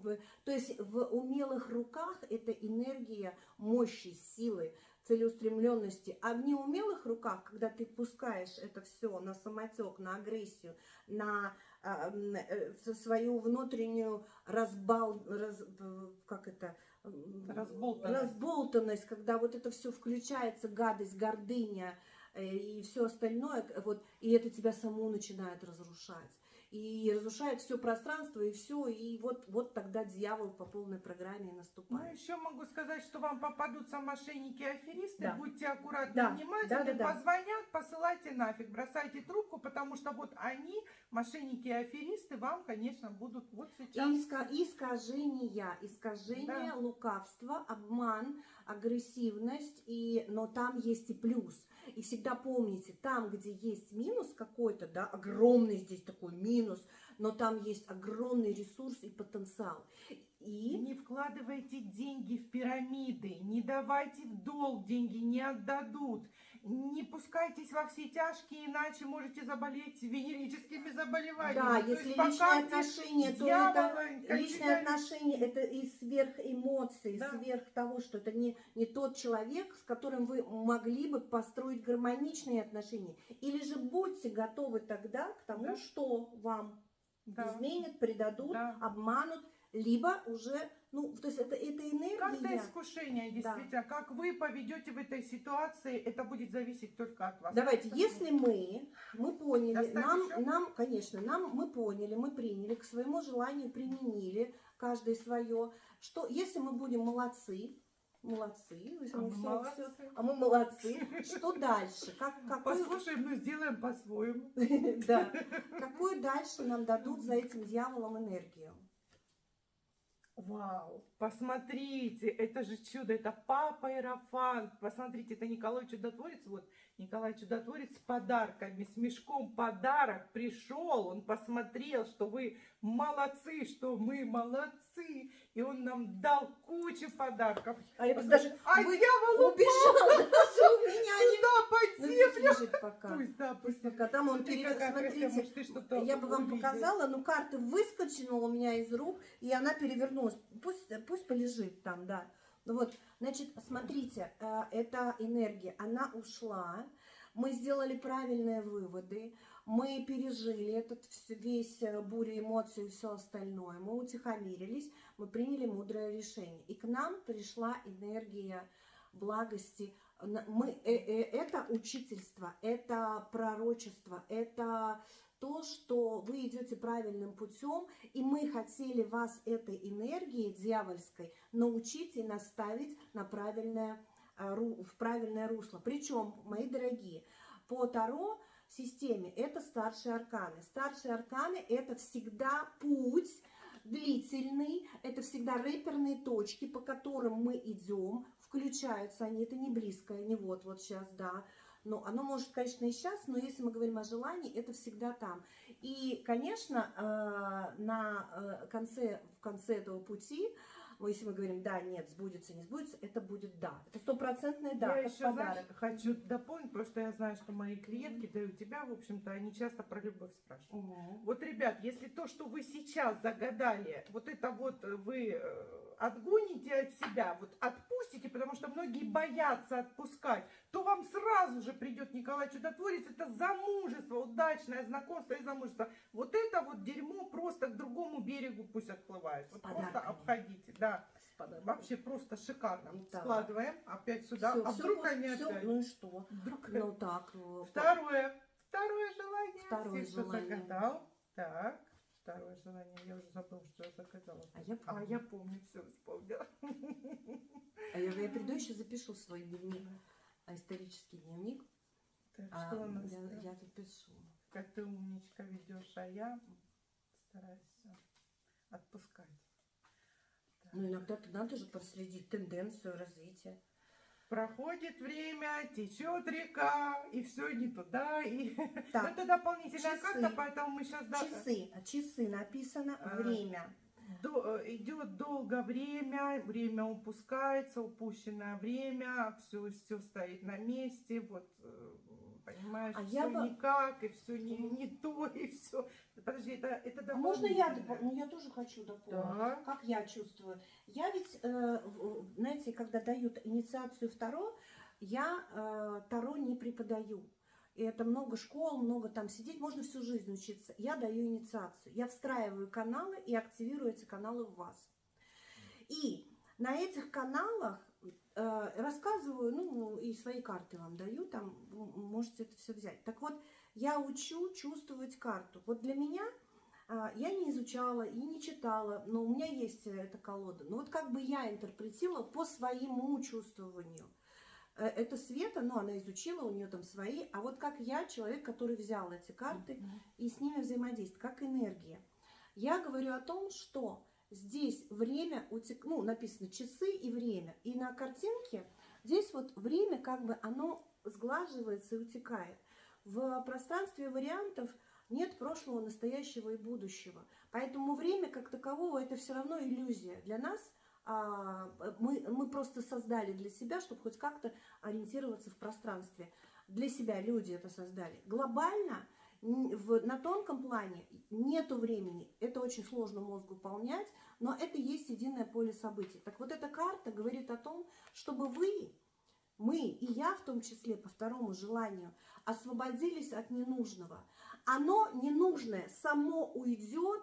то есть в умелых руках это энергия мощи, силы, целеустремленности, а в неумелых руках, когда ты пускаешь это все на самотек, на агрессию, на а, э, свою внутреннюю разбал, раз- э, как это, Разболтанность. разболтанность, когда вот это все включается, гадость, гордыня э, и все остальное, вот, и это тебя саму начинает разрушать. И разрушает все пространство, и все, и вот, вот тогда дьявол по полной программе Ну, наступает. еще могу сказать, что вам попадутся мошенники и аферисты. Да. Будьте аккуратны, Да, внимательны. да, да, да. Позвонят, посылайте нафиг, бросайте трубку, потому что вот они, мошенники и аферисты, вам, конечно, будут вот сейчас. Иска- искажения, искажение, Да. лукавство, обман, агрессивность, и, но там есть и плюс. И всегда помните, там, где есть минус какой-то, да, огромный здесь такой минус, но там есть огромный ресурс и потенциал. И Не вкладывайте деньги в пирамиды, не давайте в долг деньги, не отдадут. Не пускайтесь во все тяжкие, иначе можете заболеть венерическими заболеваниями. да, То если личные отношения, то дьявола, это личные отношения это и сверх эмоций, Да. сверх того, что это не, не тот человек, с которым вы могли бы построить гармоничные отношения. Или же будьте готовы тогда к тому, Да. что вам Да. изменят, предадут, Да. обманут, либо уже, ну, то есть это, это Карта энергия. искушения, Да. действительно. Как вы поведете в этой ситуации, это будет зависеть только от вас. Давайте, если мы, мы поняли, Достать нам, нам, конечно, нам мы поняли, мы приняли, к своему желанию применили, каждый свое, что если мы будем молодцы, молодцы, А мы всё- молодцы. всё- а мы молодцы, что дальше? Как, какой, Послушаем, но сделаем по-своему. да, какую дальше нам дадут за этим дьяволом энергию? Вау, посмотрите, это же чудо, это папа Иерофант. Посмотрите, это Николай Чудотворец, вот Николай Чудотворец с подарками, с мешком подарок пришел, он посмотрел, что вы молодцы, что мы молодцы, и он нам дал кучу подарков. А я даже а вы- дьявол убежала даже у меня не... туда под Ну, землю. пусть лежит Пока там он Ты перевел, смотрите, ты я бы вам показала, но карта выскочила у меня из рук, и она перевернулась. Пусть, пусть полежит там, да. Ну вот, значит, смотрите, э, эта энергия, она ушла, мы сделали правильные выводы, мы пережили этот весь э, бурю эмоций и все остальное, мы утихомирились, мы приняли мудрое решение. И к нам пришла энергия благости. Мы, э, э, это учительство, это пророчество, это то, что вы идете правильным путем, и мы хотели вас этой энергией дьявольской научить и наставить на правильное, ру- в правильное русло. Причем, мои дорогие, по Таро системе это старшие арканы. Старшие арканы это всегда путь длительный, это всегда рэперные точки, по которым мы идем, включаются они, это не близкое, не вот-вот сейчас, да, но оно может, конечно, и сейчас, но если мы говорим о желании, это всегда там. И, конечно, э, на э, конце, в конце этого пути, ну, если мы говорим да, нет, сбудется, не сбудется, это будет да. Это стопроцентное да, я еще, подарок. знаешь, хочу дополнить, потому что я знаю, что мои клиентки, да и у тебя, в общем-то, они часто про любовь спрашивают. Мгм. Вот, ребят, если то, что вы сейчас загадали, вот это вот вы э, отгоните от себя, вот отпустите, потому что многие боятся отпускать, то вам сразу же придет Николай Чудотворец, это замужество, удачное знакомство и замужество. Вот это вот дерьмо просто к другому берегу пусть отплывает. Вот просто обходите, да. Вообще просто шикарно. Да. Складываем опять сюда. Всё, а всё вдруг они всё, опять? Ну и что? Вдруг Ну так. э, Второе. Второе желание. Второе Все, желание. загадал. Так. Второе желание. Я уже забыла, что я загадала. А я А помню. я помню, все вспомнила. А я, я приду еще запишу свой дневник, а, исторический дневник. Так, А, что у нас я, там? я тут пишу. Как ты умничка ведешь, а я стараюсь отпускать. Так. Ну, иногда надо же проследить тенденцию развития. Проходит время, течет река, и все не туда. И... Так, Это дополнительная часы. карта, поэтому мы сейчас часы. А часы написано А. время. До- э, идет долго время, время упускается, упущенное время, все, все стоит на месте, вот, э, понимаешь, А все я бы- никак, и все не, не то, и все. Подожди, это, это А можно я дополнительное. допол- Ну, я тоже хочу дополнить. Да. Как я чувствую? Я ведь, э, знаете, когда дают инициацию в Таро, я э, Таро не преподаю. И это много школ, много там сидеть, можно всю жизнь учиться. Я даю инициацию. Я встраиваю каналы и активирую эти каналы в вас. И на этих каналах рассказываю, ну, и свои карты вам даю, там можете это все взять. Так вот, я учу чувствовать карту. Вот для меня а, я не изучала и не читала, но у меня есть э, эта колода. Но вот как бы я интерпретировала по своему чувствованию. Э, Это Света, ну, она изучила, у нее там свои. А вот как я, человек, который взял эти карты и с ними взаимодействует, как энергия. Я говорю о том, что здесь время, утек... ну, написано часы и время. И на картинке здесь вот время как бы оно сглаживается и утекает. В пространстве вариантов нет прошлого, настоящего и будущего. Поэтому время как такового это все равно иллюзия. Для нас а, мы, мы просто создали для себя, чтобы хоть как-то ориентироваться в пространстве. Для себя люди это создали. Глобально в, на тонком плане нету времени. Это очень сложно мозгу выполнять, но это есть единое поле событий. Так вот эта карта говорит о том, чтобы вы, мы и я в том числе по второму желанию, освободились от ненужного. Оно ненужное само уйдет,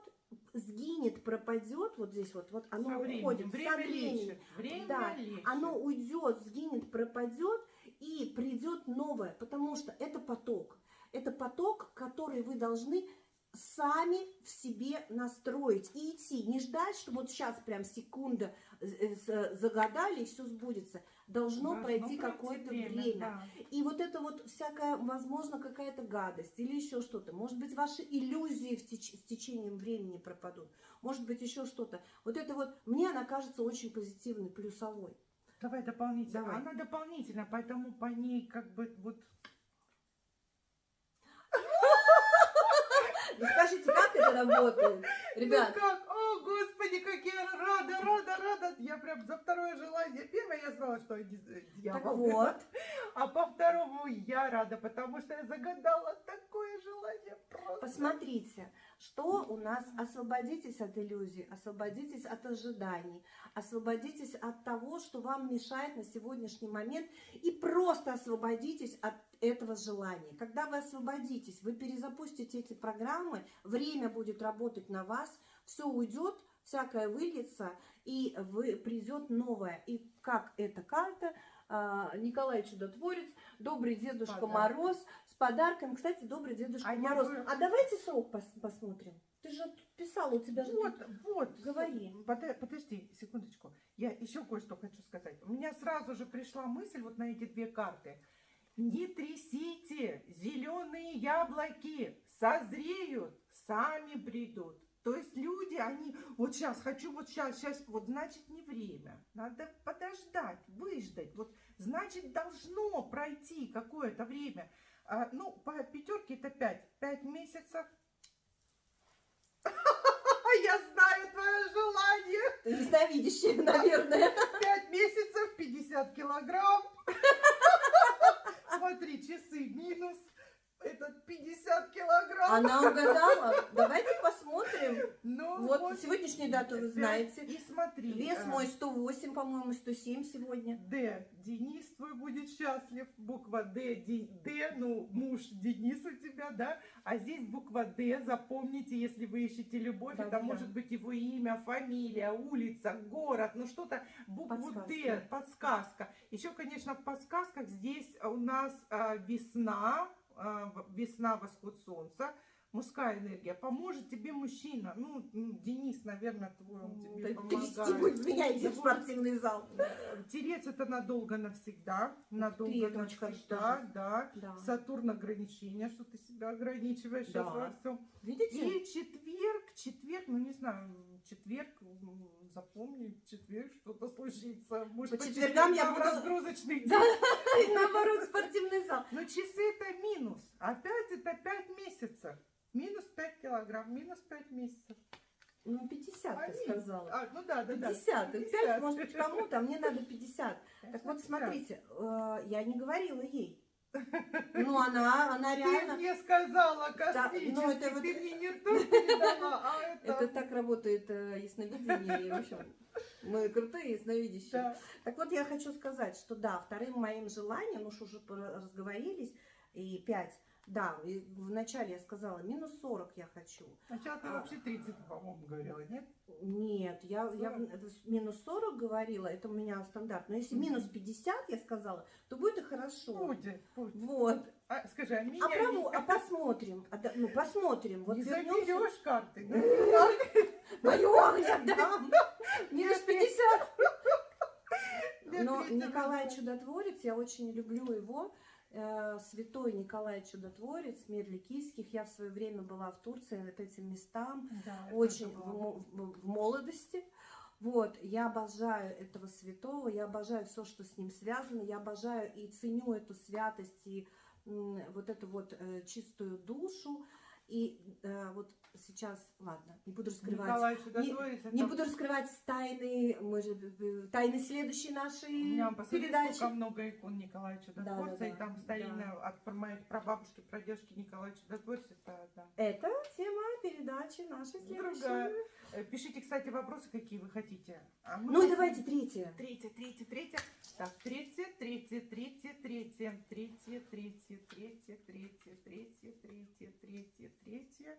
сгинет, пропадет, вот здесь вот, вот оно Со временем. уходит со Время временем. лечит. Время Да, лечит. Оно уйдет, сгинет, пропадет и придет новое, потому что это поток. Это поток, который вы должны сами в себе настроить и идти. Не ждать, что вот сейчас прям секунда э, з- загадали и все сбудется. Должно, Должно пройти какое-то время. да. И вот это вот всякая, возможно, какая-то гадость или еще что-то. Может быть, ваши иллюзии в теч- с течением времени пропадут. Может быть, еще что-то. Вот это вот, мне она кажется очень позитивной, плюсовой. Давай дополнительно. Давай. Она дополнительно, поэтому по ней как бы вот Ну, скажите, как это работает? Ребят, Ну как? О, господи, как я рада, рада, рада. Я прям за второе желание. Первое я знала, что я ди- так дьявол. вот, А по второму я рада, потому что я загадала такое желание просто. посмотрите, что у нас, освободитесь от иллюзий, освободитесь от ожиданий, освободитесь от того, что вам мешает на сегодняшний момент, и просто освободитесь от этого желания. Когда вы освободитесь, вы перезапустите эти программы, время будет работать на вас, все уйдет, всякое выльется, и вы, придет новое. И как эта карта, а, Николай Чудотворец, добрый Дедушка Подарок. Мороз, с подарком. Кстати, добрый Дедушка А Мороз. бы- А давайте срок пос- посмотрим. Ты же тут писала, у тебя же... Вот, тут- вот. Говори. Подожди, секундочку. Я еще кое-что хочу сказать. У меня сразу же пришла мысль вот на эти две карты. Не трясите, зеленые яблоки созреют, сами придут. То есть люди, они, вот сейчас хочу, вот сейчас, сейчас, вот значит не время. Надо подождать, выждать. Вот значит должно пройти какое-то время. А, ну, по пятерке это пять. Пять месяцев. Я знаю твое желание. Ты ясновидящая, наверное. Пять месяцев, 50 килограмм. Смотри, часы минус. Этот 50 килограмм. Она угадала. Давайте посмотрим. Ну, Вот сегодняшнюю дату вы знаете. И смотри. Вес а, мой 108, по-моему, 107 сегодня. Д. Денис твой будет счастлив. Буква Д. Ди- Д. Ну, муж Денис у тебя, да? А здесь буква Д. Запомните, если вы ищете любовь, Да, это да. может быть его имя, фамилия, улица, город, ну что-то. Букву Д. Подсказка. Подсказка. Еще, конечно, в подсказках здесь у нас а, весна, весна, восход солнца. Мужская энергия. Поможет тебе мужчина. Ну, Денис, наверное, твой, он тебе Да помогает. будет меня идти в спортивный зал. Терец это надолго навсегда. Надолго ты, навсегда, тоже. да. Да. Сатурн ограничения, что ты себя ограничиваешь сейчас Да. во всем. Видите? И четверг, четверг, ну не знаю, четверг, м, запомни, четверг что-то случится. Может, По четвергам я буду- разгрузочный Да. день. Наоборот, спортивный зал. Но часы это минус. Опять это 5 месяцев. Минус 5 килограмм, минус 5 месяцев. Ну, 50 ты Аминь. сказала. А, ну да, да, да. 50. 5, 50. может быть, кому-то, а мне надо 50. Так вот, 50. смотрите, э, я не говорила ей. Ну, она, она Ты реально... мне сказала Да, космически, ну, это вот- ты мне не то передала, а это... Это так работает э, ясновидение, в общем, мы крутые ясновидящие. Да. Так вот, я хочу сказать, что да, вторым моим желанием, уж уже разговорились, и 5, да, вначале я сказала, минус 40 я хочу. Сначала ты А. вообще 30, по-моему, говорила, нет? Нет, я, я 40? это с- минус 40 говорила, это у меня стандарт. Но если минус 50 я сказала, то будет и хорошо. Будет, будет. Вот. А, скажи, а меня А, не- а посмотрим. А да- ну, посмотрим. Вот не вернемся. заберешь карты? ну, Мою огня дам. Минус 50. Для Но Николай года. Чудотворец, я очень люблю его. Э, Святой Николай Чудотворец, мир Ликийских. Я в свое время была в Турции, вот этим местам. Да, очень в, в- в молодости. Вот, я обожаю этого святого, я обожаю все, что с ним связано, я обожаю и ценю эту святость и вот эту вот э, чистую душу. И э, вот сейчас, ладно, не буду раскрывать. Николай это- Не буду раскрывать тайны, мы же, э, тайны следующей нашей У передачи. сколько много икон Николая Чудотворца, Да-да-да, и там старинная от пр- моих прабабушки, прадедушки Николая Чудотворца, это, да. Это тема передачи нашей следующей. Другая. Э, Пишите, кстати, вопросы, какие вы хотите. А Ну посмотрим. давайте третье. Третье, третье, третье. Так, третье, третье, третье, третье, третье, третье, третье, третье, третье, третье, третье, третье.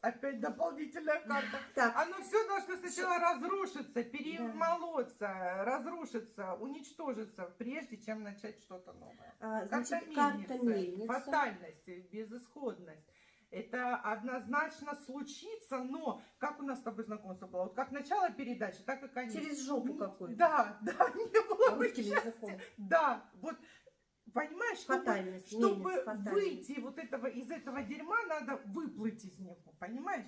Опять дополнительная карта. Так, Оно все должно сначала разрушиться, перемолоться, разрушиться, уничтожиться, прежде чем начать что-то новое. а, значит, карта мельницы, мельница. фатальность, безысходность. Это однозначно случится, но как у нас с тобой знакомство было? Вот как начало передачи, так и конец. Через жопу М, какую-то. Да, да, не было бы счастья. Да, вот понимаешь, чтобы, чтобы фатальность. выйти вот этого из этого дерьма, надо выплыть из него, понимаешь?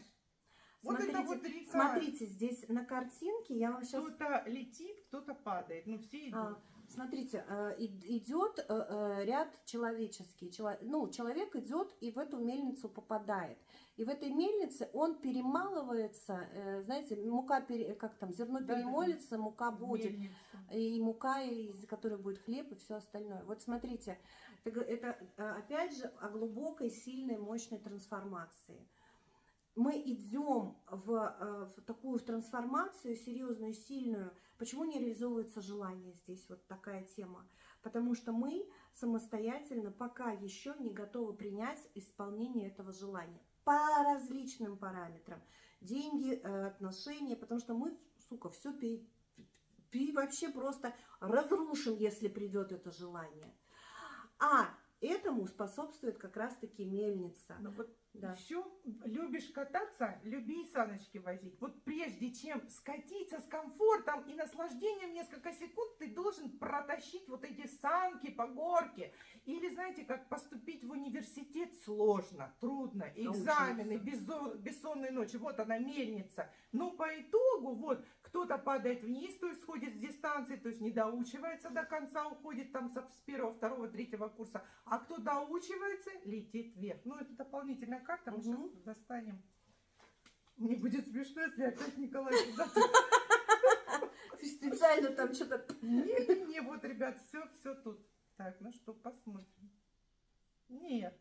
Вот это Смотрите, вот река. Смотрите, здесь на картинке я вам сейчас... Кто-то летит, кто-то падает. Ну, все идут. А, Смотрите, э, идет э, э, ряд человеческий. Чело- Ну, человек идет и в эту мельницу попадает. И в этой мельнице он перемалывается, знаете, мука, пере- как там, зерно перемолится, мука будет. Мельница. И мука, из которой будет хлеб и все остальное. Вот смотрите, это, опять же о глубокой, сильной, мощной трансформации. Мы идем в, э, в такую в трансформацию серьезную, сильную. Почему не реализовывается желание здесь? Вот такая тема. Потому что мы самостоятельно пока еще не готовы принять исполнение этого желания по различным параметрам. Деньги, э, отношения, потому что мы, сука, все вообще просто разрушим, если придет это желание. А этому способствует как раз-таки мельница. Ну вот Да. еще любишь кататься, люби и саночки возить. Вот прежде чем скатиться с комфортом и наслаждением несколько секунд, ты должен протащить вот эти санки по горке. Или знаете, как поступить в университет сложно, трудно, экзамены, безо- бессонные ночи, вот она мельница. Но по итогу, вот, кто-то падает вниз, то есть сходит с дистанции, то есть не доучивается до конца, уходит там с первого, второго, третьего курса, а кто доучивается, летит вверх. Ну, это дополнительная карта, мы Мгм. сейчас достанем. Мне будет смешно, если опять Николай Ты специально там что-то... Не-не-не, вот, ребят, все, все тут. Так, ну что, посмотрим. Нет,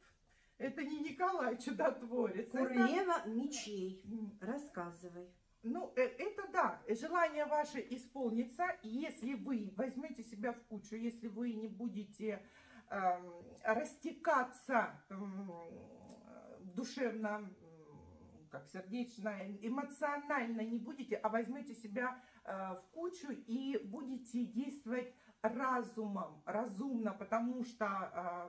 это не Николай чудотворец. это- Королева мечей. М, Рассказывай. Ну, э, это да, желание ваше исполнится, если вы возьмете себя в кучу, если вы не будете эм, растекаться эм, душевно, как сердечно, эмоционально не будете, а возьмете себя э, в кучу и будете действовать разумом, разумно, потому что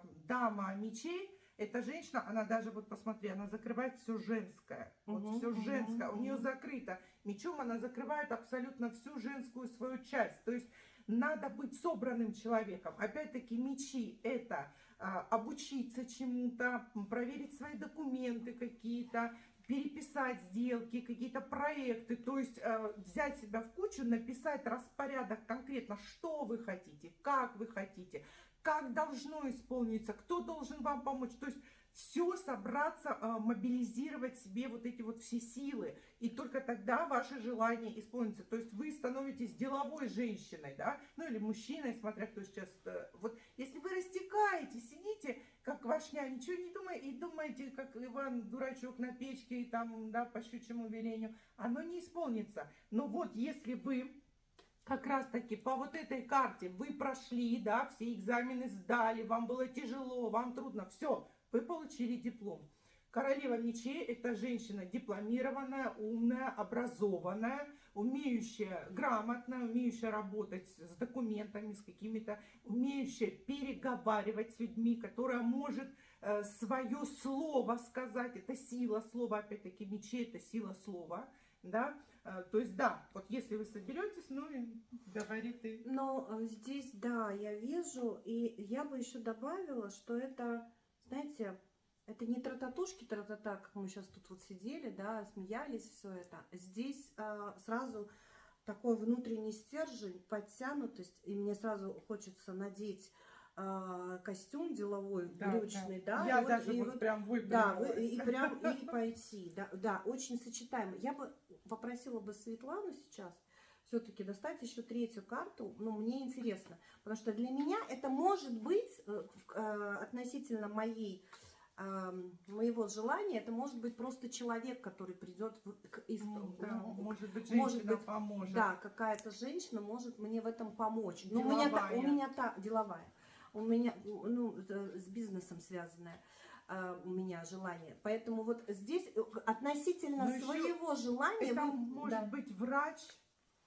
э, дама мечей эта женщина, она даже, вот посмотри, она закрывает все женское. Вот все мгм, женское. У нее закрыто. Мечом она закрывает абсолютно всю женскую свою часть. То есть надо быть собранным человеком. Опять-таки мечи это а, обучиться чему-то, проверить свои документы какие-то, переписать сделки, какие-то проекты, то есть э, взять себя в кучу, написать распорядок конкретно, что вы хотите, как вы хотите, как должно исполниться, кто должен вам помочь. То есть все собраться, э, мобилизировать себе вот эти вот все силы. И только тогда ваше желание исполнится. То есть вы становитесь деловой женщиной, да, ну или мужчиной, смотря кто сейчас. э, Вот если вы растекаете, сидите, как вашня, ничего не думаете, и думаете, как Иван дурачок на печке, и там, да, по щучьему велению, оно не исполнится. Но вот если вы как раз таки по вот этой карте вы прошли, да, все экзамены сдали, вам было тяжело, вам трудно, все, вы получили диплом. Королева мечей – это женщина дипломированная, умная, образованная, умеющая, грамотная, умеющая работать с документами, с какими-то, умеющая переговаривать с людьми, которая может э, свое слово сказать. Это сила слова, опять-таки, мечей – это сила слова, да. Э, То есть, да, вот если вы соберетесь, ну и говори ты. Но э, здесь, да, я вижу, и я бы еще добавила, что это, знаете, это не трататушки, тратата, как мы сейчас тут вот сидели, да, смеялись, все это. Здесь а, сразу такой внутренний стержень, подтянутость, и мне сразу хочется надеть а, костюм деловой, брючный, да, Я и вот- даже и вот, вот прям да, и, и прям и пойти. Да, да, очень сочетаемо. Я бы попросила бы Светлану сейчас все-таки достать еще третью карту. Ну, мне интересно. Потому что для меня это может быть э, э, относительно моей моего желания, это может быть просто человек, который придет к Ну, да, ну, может быть, может женщина быть, поможет. да, какая-то женщина может мне в этом помочь. Ну, у меня, та- у меня та деловая, у меня ну с бизнесом связанная э, у меня желание. Поэтому вот здесь э, относительно Ну, ещё своего желания Это вы- может да. быть врач,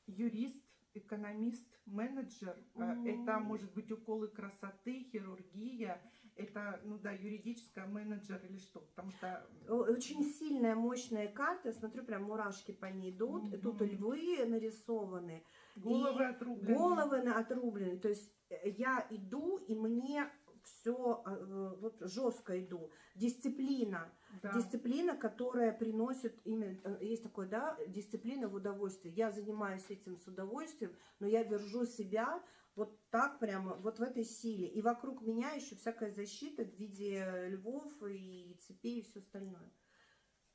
юрист, экономист, менеджер. М. Это может быть уколы красоты, хирургия. Это, ну да, юридическая менеджер или что. Потому что очень сильная, мощная карта. Я смотрю, прям мурашки по ней идут. И тут Мгм. львы нарисованы. головы отрублены. Головы отрублены. То есть я иду, и мне все вот жестко иду. Дисциплина. Да. Дисциплина, которая приносит именно, э, есть такое, да, дисциплина в удовольствие. Я занимаюсь этим с удовольствием, но я держу себя Вот так прямо, вот в этой силе. И вокруг меня еще всякая защита в виде львов и цепей и все остальное.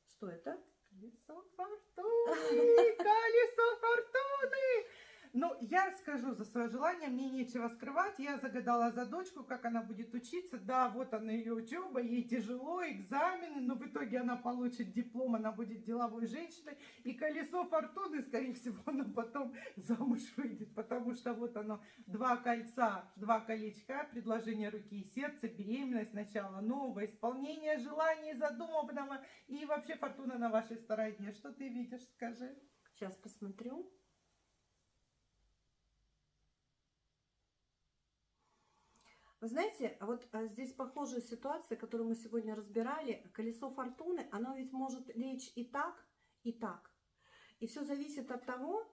Что это? Колесо фортуны! Колесо фортуны! Ну, я скажу за свое желание, мне нечего скрывать. Я загадала за дочку, как она будет учиться. Да, вот она ее учеба, ей тяжело, экзамены, но в итоге она получит диплом, она будет деловой женщиной. И колесо фортуны, скорее всего, она потом замуж выйдет, потому что вот оно, два кольца, два колечка, предложение руки и сердца, беременность, начало нового, исполнение желаний задуманного и вообще фортуна на вашей стороне. Что ты видишь, скажи? Сейчас посмотрю. Вы знаете, а вот а, здесь похожая ситуация, которую мы сегодня разбирали. Колесо фортуны, оно ведь может лечь и так, и так. И все зависит от того,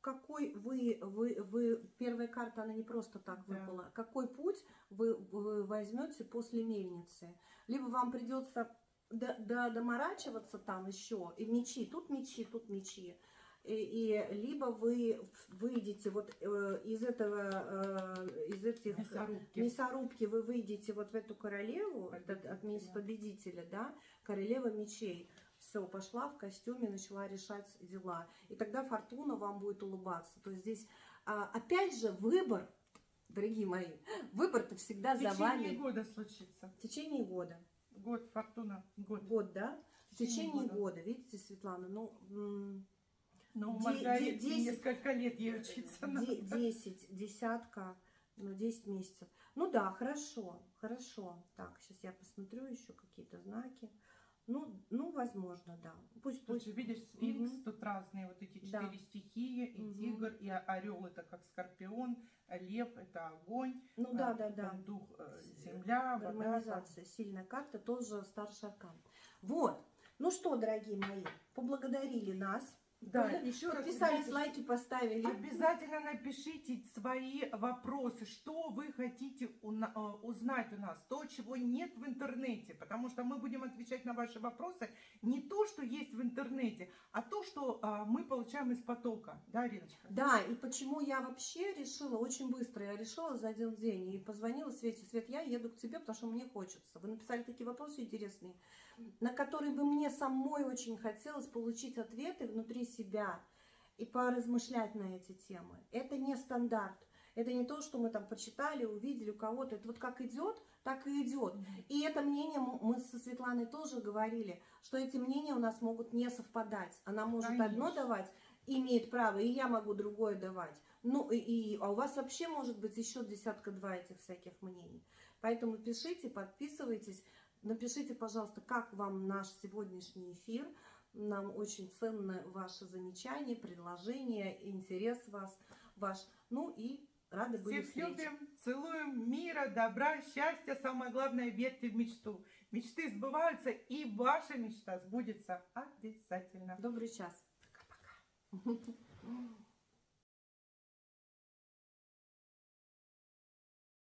какой вы, вы, вы, первая карта, она не просто так Да. выпала, какой путь вы, вы возьмете после мельницы. Либо вам придется до, до- доморачиваться там еще, и мечи, тут мечи, тут мечи. И, либо вы выйдете вот э, из этого, э, из этих Мясорубки. мясорубки, вы выйдете вот в эту королеву, от, от Победителя. мест победителя, да, королева мечей. Все, пошла в костюме, начала решать дела. И тогда фортуна вам будет улыбаться. То есть здесь, а, опять же, выбор, дорогие мои, выбор-то всегда В за течение вами. года случится. В течение года. Год, фортуна, год. Год, да? В В течение течение года. года. Видите, Светлана, ну, Но у Де- Маргариты де- десять- несколько лет ей учиться надо. де- 10, десятка, ну, 10 месяцев. Ну да, хорошо, хорошо. Так, сейчас я посмотрю еще какие-то знаки. Ну, ну, возможно, да. Пусть Тут будет. же видишь сфинкс, Мгм. тут разные вот эти Да. четыре стихии, и Мгм. тигр, и орел это как скорпион, лев это огонь, Ну а, да, да, да. дух э, земля, вода. там. Гармонизация, сильная карта, тоже старший аркан. Вот. Ну что, дорогие мои, поблагодарили нас. Да, еще раз Подписались, лайки поставили. Обязательно напишите свои вопросы, что вы хотите э, узнать у нас, то, чего нет в интернете, потому что мы будем отвечать на ваши вопросы не то, что есть в интернете, а то, что а, мы получаем из потока, да, Риночка? Да, и почему я вообще решила, очень быстро я решила за один день и позвонила Свете, Свет, я еду к тебе, потому что мне хочется. Вы написали такие вопросы интересные, на которые бы мне самой очень хотелось получить ответы внутри себя и поразмышлять на эти темы. Это не стандарт. Это не то, что мы там почитали, увидели у кого-то. Это вот как идет, так и идет. И это мнение мы со Светланой тоже говорили, что эти мнения у нас могут не совпадать. Она может одно Конечно. давать, имеет право, и я могу другое давать. Ну, и, и- а у вас вообще может быть еще десятка-два этих всяких мнений. Поэтому пишите, подписывайтесь. Напишите, пожалуйста, как вам наш сегодняшний эфир. Нам очень ценны ваши замечания, предложения, интерес вас, ваш. Ну и рады были Всех встрече. любим, целуем, мира, добра, счастья, самое главное, верьте в мечту. Мечты сбываются, и ваша мечта сбудется обязательно. Добрый час. Пока-пока.